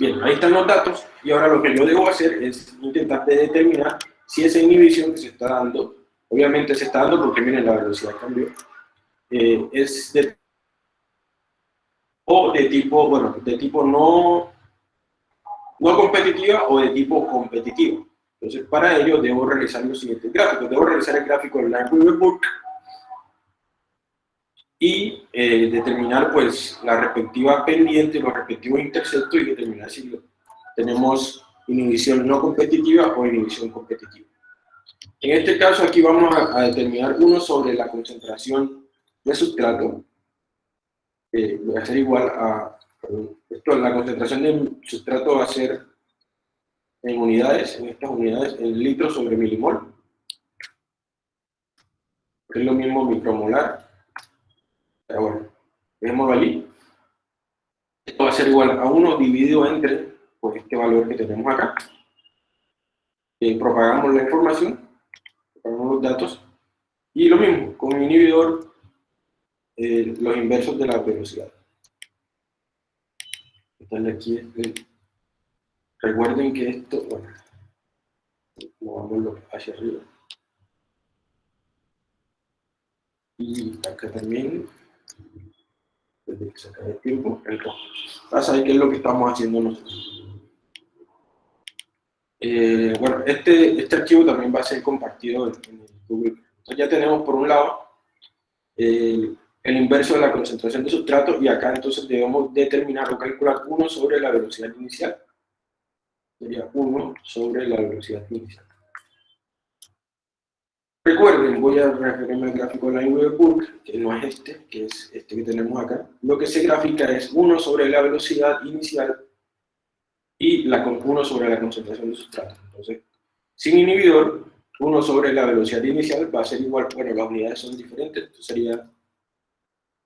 [SPEAKER 1] Bien, ahí están los datos, y ahora lo que yo debo hacer es intentar determinar si esa inhibición que se está dando, obviamente se está dando porque miren la velocidad cambió, eh, es de o de tipo, bueno, de tipo no, no competitiva o de tipo competitivo. Entonces, para ello debo realizar los siguientes gráficos. Debo realizar el gráfico del Line Book y eh, determinar pues la respectiva pendiente, los respectivos interceptos y determinar si tenemos inhibición no competitiva o inhibición competitiva. En este caso aquí vamos a, a determinar uno sobre la concentración de sustrato, eh, va a ser igual a, esto, la concentración de sustrato va a ser en unidades, en estas unidades, en litros sobre milimol, es lo mismo micromolar, pero bueno, dejémoslo allí. Esto va a ser igual a 1 dividido entre pues, este valor que tenemos acá. Eh, propagamos la información, propagamos los datos, y lo mismo, con un inhibidor, eh, los inversos de la velocidad. Aquí, recuerden que esto, bueno, movámoslo hacia arriba. Y acá también, desde que se acabe el tiempo, el rojo. Para saber qué es lo que estamos haciendo nosotros. Eh, bueno, este, este archivo también va a ser compartido en, en Google. Entonces ya tenemos por un lado el, el inverso de la concentración de sustrato y acá entonces debemos determinar o calcular 1 sobre la velocidad inicial. Sería 1 sobre la velocidad inicial. Recuerden, voy a referirme al gráfico la Burke, que no es este, que es este que tenemos acá. Lo que se grafica es 1 sobre la velocidad inicial y la 1 sobre la concentración de sustrato. Entonces, sin inhibidor, 1 sobre la velocidad inicial va a ser igual, bueno, las unidades son diferentes, entonces sería, vamos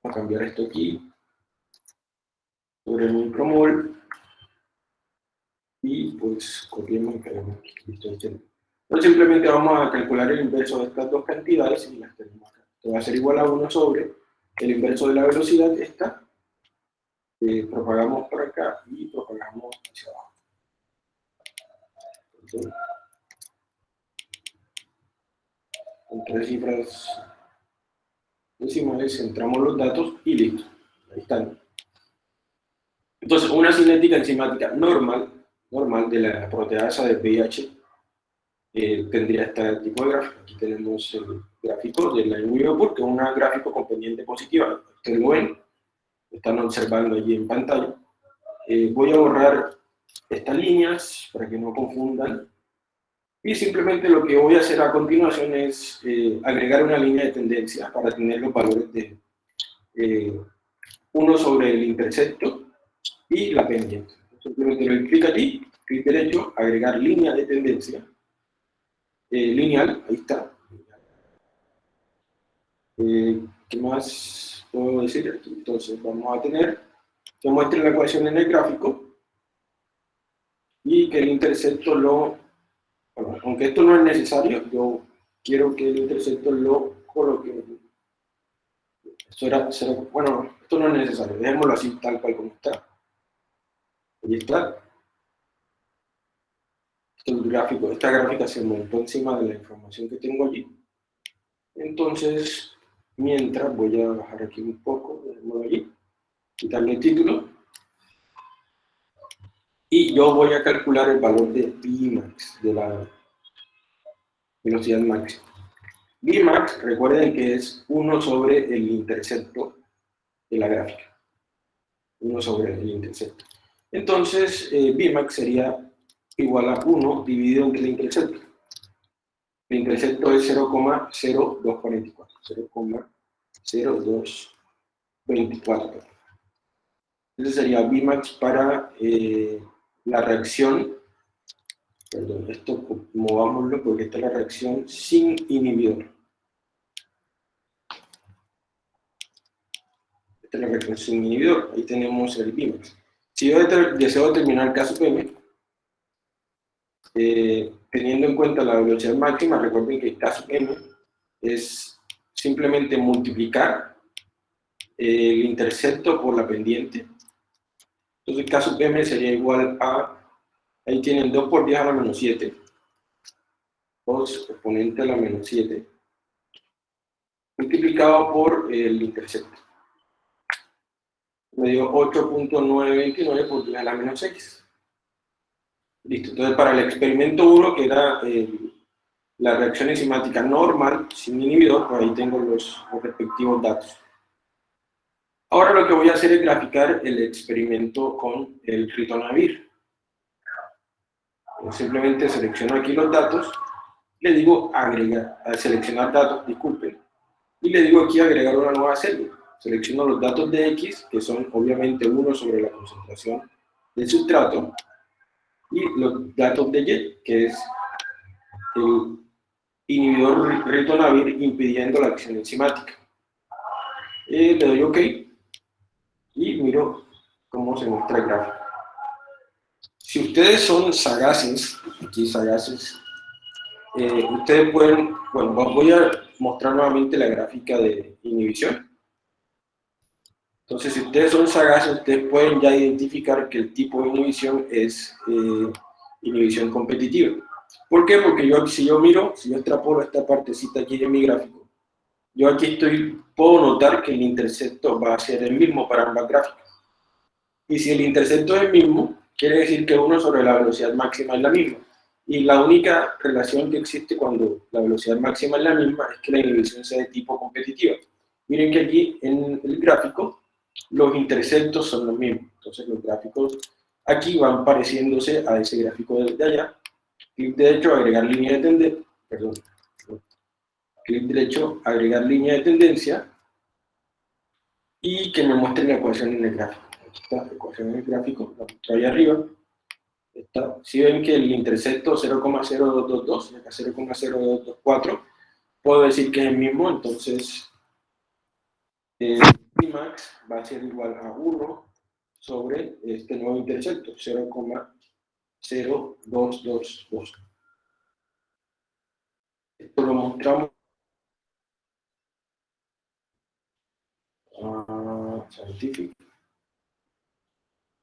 [SPEAKER 1] a cambiar esto aquí, sobre el micromol, y pues copiemos y pegamos aquí, simplemente vamos a calcular el inverso de estas dos cantidades y las tenemos acá. Esto va a ser igual a 1 sobre el inverso de la velocidad, esta. Propagamos por acá y propagamos hacia abajo. Con tres cifras decimales, centramos los datos y listo. Ahí están. Entonces, una cinética enzimática normal, normal de la proteasa de VIH eh, tendría este tipo de gráfico. Aquí tenemos el gráfico de la Euribor, que es un gráfico con pendiente positiva. Ustedes lo ven, están observando allí en pantalla. Eh, voy a borrar estas líneas para que no confundan. Y simplemente lo que voy a hacer a continuación es eh, agregar una línea de tendencia para tener los valores de uno sobre el intercepto y la pendiente. Simplemente doy clic aquí, clic derecho, agregar línea de tendencia eh, lineal, ahí está. Eh, ¿Qué más puedo decir? Entonces vamos a tener que muestre la ecuación en el gráfico y que el intercepto lo, bueno, aunque esto no es necesario, yo quiero que el intercepto lo coloque. Esto era, bueno, esto no es necesario, dejémoslo así tal cual como está. Ahí está el gráfico, esta gráfica se montó encima de la información que tengo allí. Entonces, mientras voy a bajar aquí un poco, de allí, quitarle el título, y yo voy a calcular el valor de Bmax, de la velocidad máxima. Bmax, recuerden que es 1 sobre el intercepto de la gráfica. 1 sobre el intercepto. Entonces, eh, Bmax sería igual a 1 dividido entre el intercepto. El intercepto es 0,0244. 0,0224. Ese sería Bmax para eh, la reacción, perdón, esto movámoslo porque esta es la reacción sin inhibidor. Esta es la reacción sin inhibidor, ahí tenemos el Bmax. Si yo deseo determinar el caso PM, eh, teniendo en cuenta la velocidad máxima, recuerden que caso m es simplemente multiplicar eh, el intercepto por la pendiente. Entonces caso m sería igual a, ahí tienen 2 por 10 a la menos 7, 2 exponente a la menos 7, multiplicado por el intercepto. Me dio 8.929 por 10 a la menos 6. Listo, entonces para el experimento 1, que era eh, la reacción enzimática normal, sin inhibidor, pues ahí tengo los, respectivos datos. Ahora lo que voy a hacer es graficar el experimento con el ritonavir. Simplemente selecciono aquí los datos, le digo agregar, seleccionar datos, disculpen, y le digo aquí agregar una nueva celda. Selecciono los datos de X, que son obviamente uno sobre la concentración del sustrato, y los datos de Y, que es el inhibidor ritonavir impidiendo la acción enzimática. Eh, le doy OK y miro cómo se muestra el gráfico. Si ustedes son sagaces, aquí sagaces, eh, ustedes pueden, bueno, voy a mostrar nuevamente la gráfica de inhibición. Entonces, si ustedes son sagaces, ustedes pueden ya identificar que el tipo de inhibición es eh, inhibición competitiva. ¿Por qué? Porque yo, si yo miro, si yo extrapolo esta partecita aquí de mi gráfico, yo aquí estoy, puedo notar que el intercepto va a ser el mismo para ambas gráficas. Y si el intercepto es el mismo, quiere decir que uno sobre la velocidad máxima es la misma. Y la única relación que existe cuando la velocidad máxima es la misma es que la inhibición sea de tipo competitiva. Miren que aquí en el gráfico los interceptos son los mismos. Entonces los gráficos aquí van pareciéndose a ese gráfico de allá. Clic derecho, agregar línea de tendencia. Perdón. Clic derecho, agregar línea de tendencia. Y que me muestre la ecuación en el gráfico. Aquí está la ecuación en el gráfico, la muestro ahí arriba. Está. Si ven que el intercepto 0,0222 y acá 0,0224, puedo decir que es el mismo, entonces eh, max va a ser igual a 1 sobre este nuevo intercepto, 0,0222. Esto lo mostramos a Scientific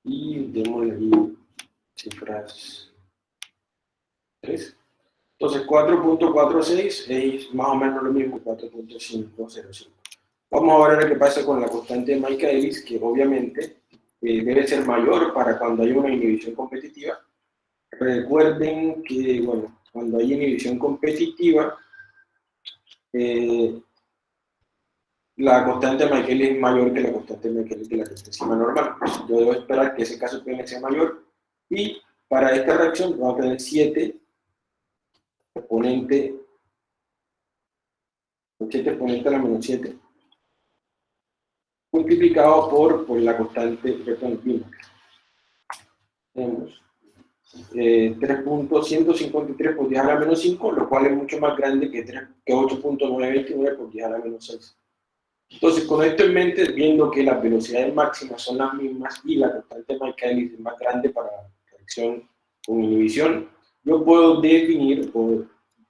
[SPEAKER 1] y démosle ahí cifras 3. Entonces 4.46 es más o menos lo mismo, 4.505. Vamos a ver qué pasa con la constante de Michaelis, que obviamente eh, debe ser mayor para cuando hay una inhibición competitiva. Recuerden que, bueno, cuando hay inhibición competitiva, eh, la constante de Michaelis es mayor que la constante de Michaelis de la enzima normal. Yo debo esperar que ese caso PN sea mayor. Y para esta reacción vamos a tener 7 exponente, 7 exponente a la menos 7 multiplicado por, por la constante Bernoulli. Tenemos eh, 3.153 por 10 a la menos 5, lo cual es mucho más grande que, que 8.929 por 10 a la menos 6. Entonces, con esto en mente, viendo que las velocidades máximas son las mismas y la constante Michaelis es más grande para reacción con inhibición, yo puedo definir o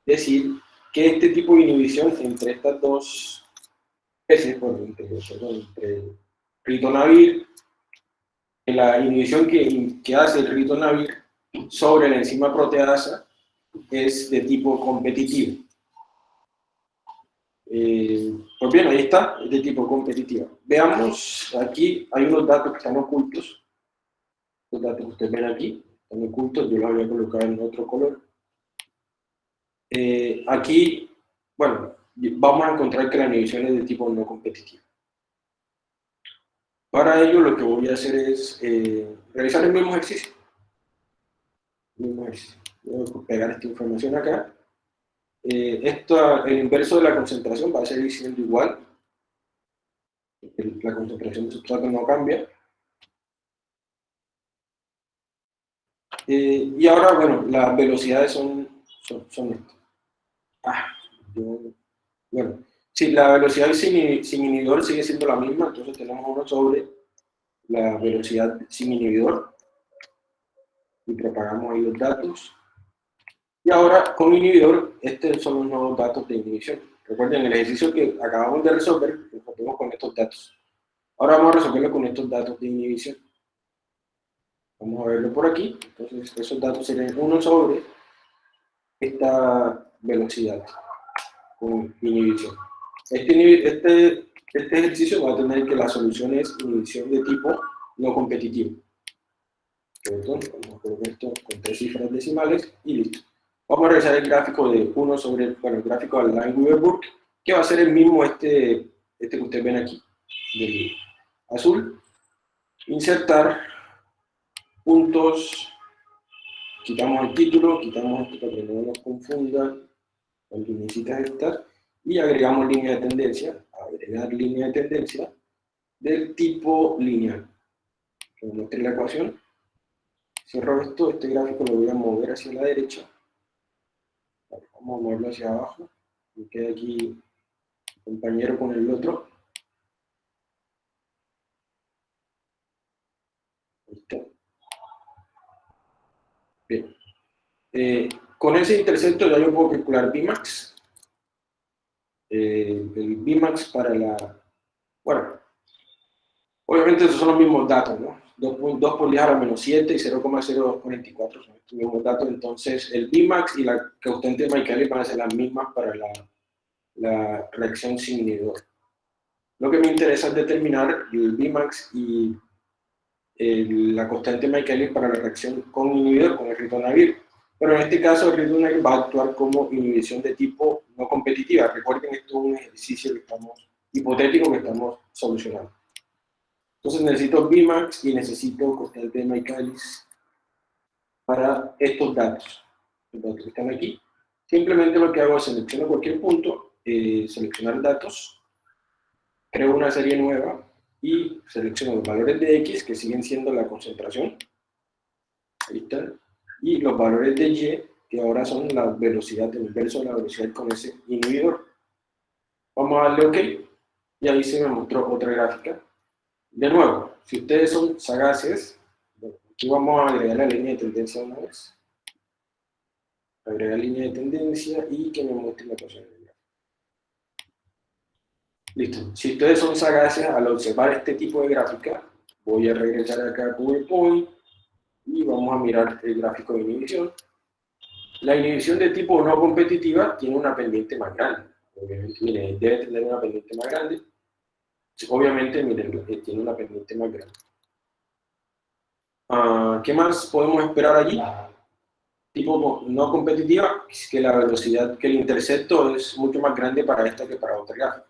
[SPEAKER 1] decir que este tipo de inhibición entre estas dos entre, ritonavir, la inhibición que, que hace el ritonavir sobre la enzima proteasa es de tipo competitivo. Eh, pues bien, ahí está, es de tipo competitivo. Veamos, aquí hay unos datos que están ocultos. Los datos que ustedes ven aquí están ocultos, yo los voy a colocar en otro color. Eh, aquí, bueno, vamos a encontrar que la inhibición es de tipo no competitivo. Para ello lo que voy a hacer es eh, realizar el mismo ejercicio. ejercicio. Voy a pegar esta información acá. Eh, esto, el inverso de la concentración va a seguir siendo igual. La concentración de sustrato no cambia. Eh, y ahora, bueno, las velocidades son, son, son estas. Ah, yo bueno, si la velocidad sin, inhibidor sigue siendo la misma, entonces tenemos uno sobre la velocidad sin inhibidor y propagamos ahí los datos. Y ahora con inhibidor, estos son los nuevos datos de inhibición. Recuerden, el ejercicio que acabamos de resolver, lo resolvemos con estos datos. Ahora vamos a resolverlo con estos datos de inhibición. Vamos a verlo por aquí. Entonces, esos datos serían 1 sobre esta velocidad con inhibición. Este, este, este ejercicio va a tener que la solución es inhibición de tipo no competitivo. Vamos a esto con tres cifras decimales y listo. Vamos a realizar el gráfico de 1 sobre, bueno, el gráfico de Line-Weaver-Burke, que va a ser el mismo este, este que ustedes ven aquí, del azul. Insertar puntos, quitamos el título, quitamos esto para que no nos confunda, donde necesitas estar, y agregamos línea de tendencia, agregar línea de tendencia del tipo lineal. Que muestre la ecuación. Cierro esto, este gráfico lo voy a mover hacia la derecha. Vamos a moverlo hacia abajo. Me queda aquí compañero con el otro. Está. Bien. Eh, con ese intercepto ya yo puedo calcular Bmax. Eh, el Bmax para la... Bueno, obviamente esos son los mismos datos, ¿no? 2, por 10 a la menos 7 y 0,044 son estos mismos datos. Entonces, el Bmax y la constante de Michaelis van a ser las mismas para la, la reacción sin inhibidor. Lo que me interesa es determinar el Bmax y el, la constante Michaelis para la reacción con inhibidor, con el ritonavir. Pero en este caso el ritonavir va a actuar como inhibición de tipo no competitiva. Recuerden, esto es un ejercicio que estamos, hipotético que estamos solucionando. Entonces necesito Bmax y necesito constante de Michaelis para estos datos. Los datos que están aquí. Simplemente lo que hago es seleccionar cualquier punto, eh, seleccionar datos, creo una serie nueva y selecciono los valores de X que siguen siendo la concentración. Ahí está. Y los valores de Y que ahora son la velocidad del inverso la velocidad con ese inhibidor. Vamos a darle OK y ahí se me mostró otra gráfica de nuevo, si ustedes son sagaces, aquí vamos a agregar la línea de tendencia una vez. Agregar línea de tendencia y que me muestre la gráfico. Listo. Si ustedes son sagaces, al observar este tipo de gráfica, voy a regresar acá a PowerPoint y vamos a mirar el gráfico de inhibición. La inhibición de tipo no competitiva tiene una pendiente más grande. Miren, debe tener una pendiente más grande Obviamente, miren, eh, tiene una pendiente más grande. Ah, ¿Qué más podemos esperar allí? Tipo no competitiva, que la velocidad, que el intercepto es mucho más grande para esta que para otra gráfica.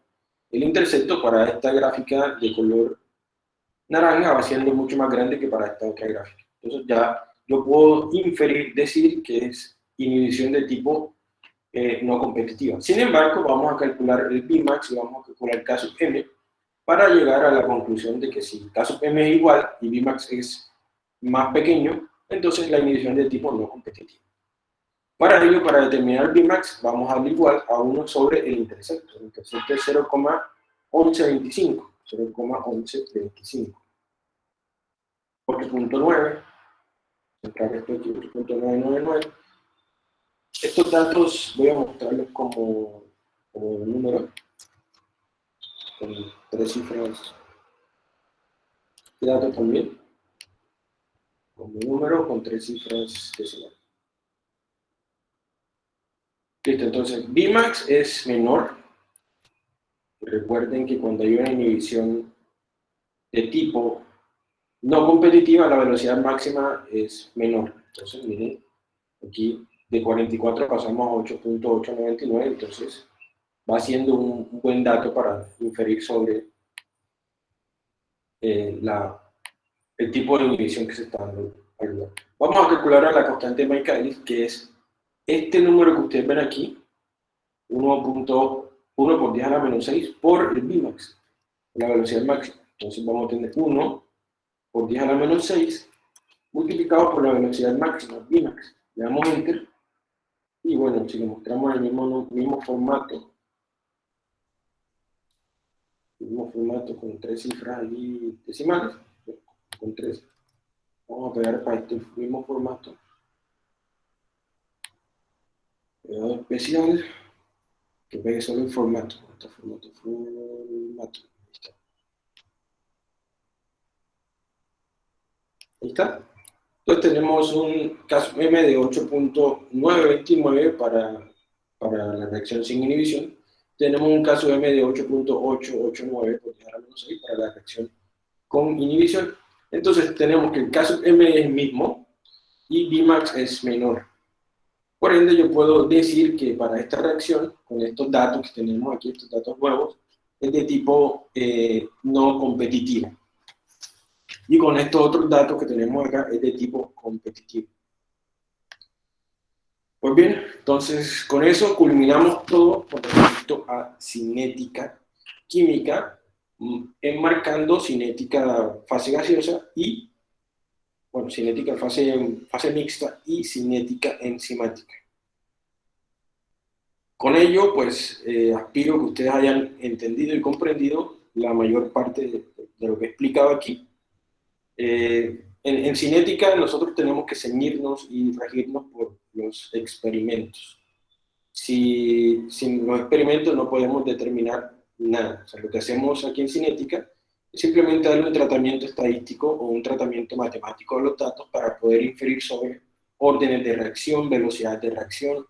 [SPEAKER 1] El intercepto para esta gráfica de color naranja va siendo mucho más grande que para esta otra gráfica. Entonces ya yo puedo inferir, decir que es inhibición de tipo eh, no competitiva. Sin embargo, vamos a calcular el Bmax y vamos a calcular el caso M, para llegar a la conclusión de que si el caso M es igual y Bmax es más pequeño, entonces la inhibición de tipo no competitivo. Para ello, para determinar Bmax, vamos a darle igual a 1 sobre el intercepto. El intercepto es 0,1125. 0,1125. Porque punto 9, centrar esto aquí, punto 999. Estos datos voy a mostrarlos como, como número con tres cifras de también, como número con tres cifras decimales. Listo, entonces Bmax es menor. Recuerden que cuando hay una inhibición de tipo no competitiva, la velocidad máxima es menor. Entonces, miren, aquí de 44 pasamos a 8.899, entonces va siendo un, buen dato para inferir sobre eh, la, el tipo de inhibición que se está dando Vamos a calcular a la constante de Michaelis, que es este número que ustedes ven aquí, 1.1 por 10 a la menos 6 por el Bmax, la velocidad máxima. Entonces vamos a tener 1 por 10 a la menos 6 multiplicado por la velocidad máxima, Bmax. Le damos Enter. Y bueno, si le mostramos el mismo, mismo formato mismo formato con tres cifras allí decimales, con tres. Vamos a pegar para este mismo formato. Especial, que pegue solo el formato. Este formato, formato. Ahí está. Entonces tenemos un caso M de 8.929 para, para la reacción sin inhibición tenemos un caso M de 8.889 para la reacción con inhibición. Entonces tenemos que el caso M es el mismo y Bmax es menor. Por ende, yo puedo decir que para esta reacción, con estos datos que tenemos aquí, estos datos nuevos, es de tipo eh, no competitivo. Y con estos otros datos que tenemos acá, es de tipo competitivo. Pues bien, entonces con eso culminamos todo. respecto a cinética química, mm, enmarcando cinética fase gaseosa y, bueno, cinética fase, fase mixta y cinética enzimática. Con ello, pues, eh, aspiro que ustedes hayan entendido y comprendido la mayor parte de, de lo que he explicado aquí. Eh, en, en, cinética nosotros tenemos que ceñirnos y regirnos por los experimentos. Si, sin los experimentos no podemos determinar nada. O sea, lo que hacemos aquí en cinética es simplemente darle un tratamiento estadístico o un tratamiento matemático a los datos para poder inferir sobre órdenes de reacción, velocidad de reacción,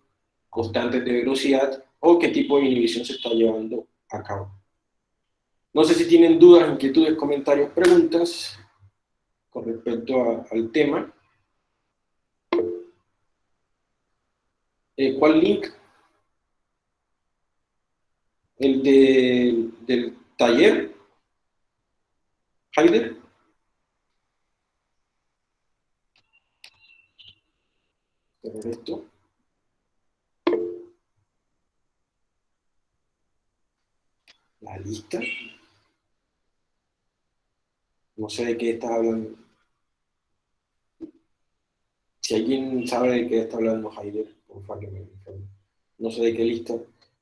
[SPEAKER 1] constantes de velocidad o qué tipo de inhibición se está llevando a cabo. No sé si tienen dudas, inquietudes, comentarios, preguntas con respecto al tema. Eh, ¿Cuál link? El de, del taller. Haider. esto. La lista. No sé de qué está hablando. Si alguien sabe de qué está hablando informe. No sé de qué lista.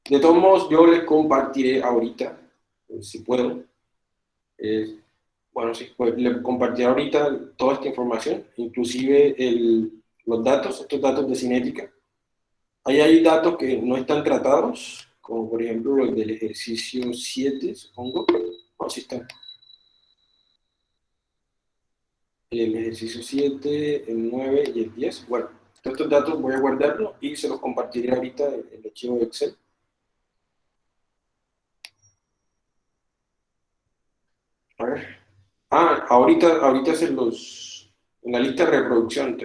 [SPEAKER 1] De todos modos, yo les compartiré ahorita, eh, si puedo. Eh, bueno, sí, pues les compartiré ahorita toda esta información, inclusive los datos, estos datos de cinética. Ahí hay datos que no están tratados, como por ejemplo los del ejercicio 7, supongo. No, sí están. El ejercicio 7, el 9 y el 10. Bueno, estos datos voy a guardarlos y se los compartiré ahorita en el archivo de Excel. A ver. Ah, ahorita, ahorita se los... En la lista de reproducción.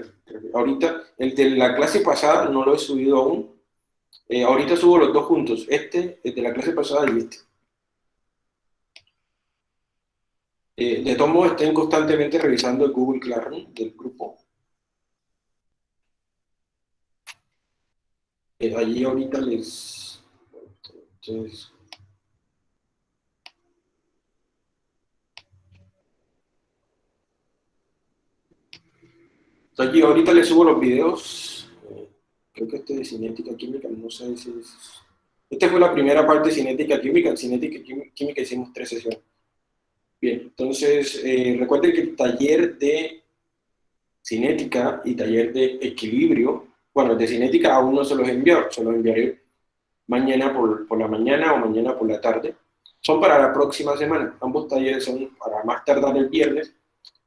[SPEAKER 1] Ahorita, el de la clase pasada no lo he subido aún. Eh, ahorita subo los dos juntos. Este, el de la clase pasada y este. Eh, de modos, estén constantemente revisando el Google Classroom del grupo. Eh, allí ahorita les... Entonces, Aquí ahorita les subo los videos, eh, creo que este de cinética química, no sé si es... Esta fue la primera parte de cinética química, en cinética química hicimos tres sesiones. Bien, entonces eh, recuerden que el taller de cinética y taller de equilibrio, bueno, de cinética aún no se los enviado, se los enviaré mañana por, por la mañana o mañana por la tarde. Son para la próxima semana, ambos talleres son para más tardar el viernes,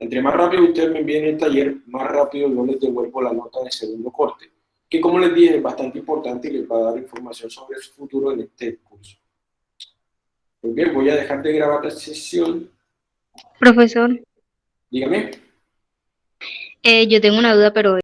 [SPEAKER 1] entre más rápido ustedes me envíen el taller, más rápido yo les devuelvo la nota de segundo corte, que como les dije es bastante importante y les va a dar información sobre su futuro en este curso. Muy bien, voy a dejar de grabar la sesión.
[SPEAKER 4] Profesor,
[SPEAKER 1] Dígame.
[SPEAKER 4] eh, yo tengo una duda, pero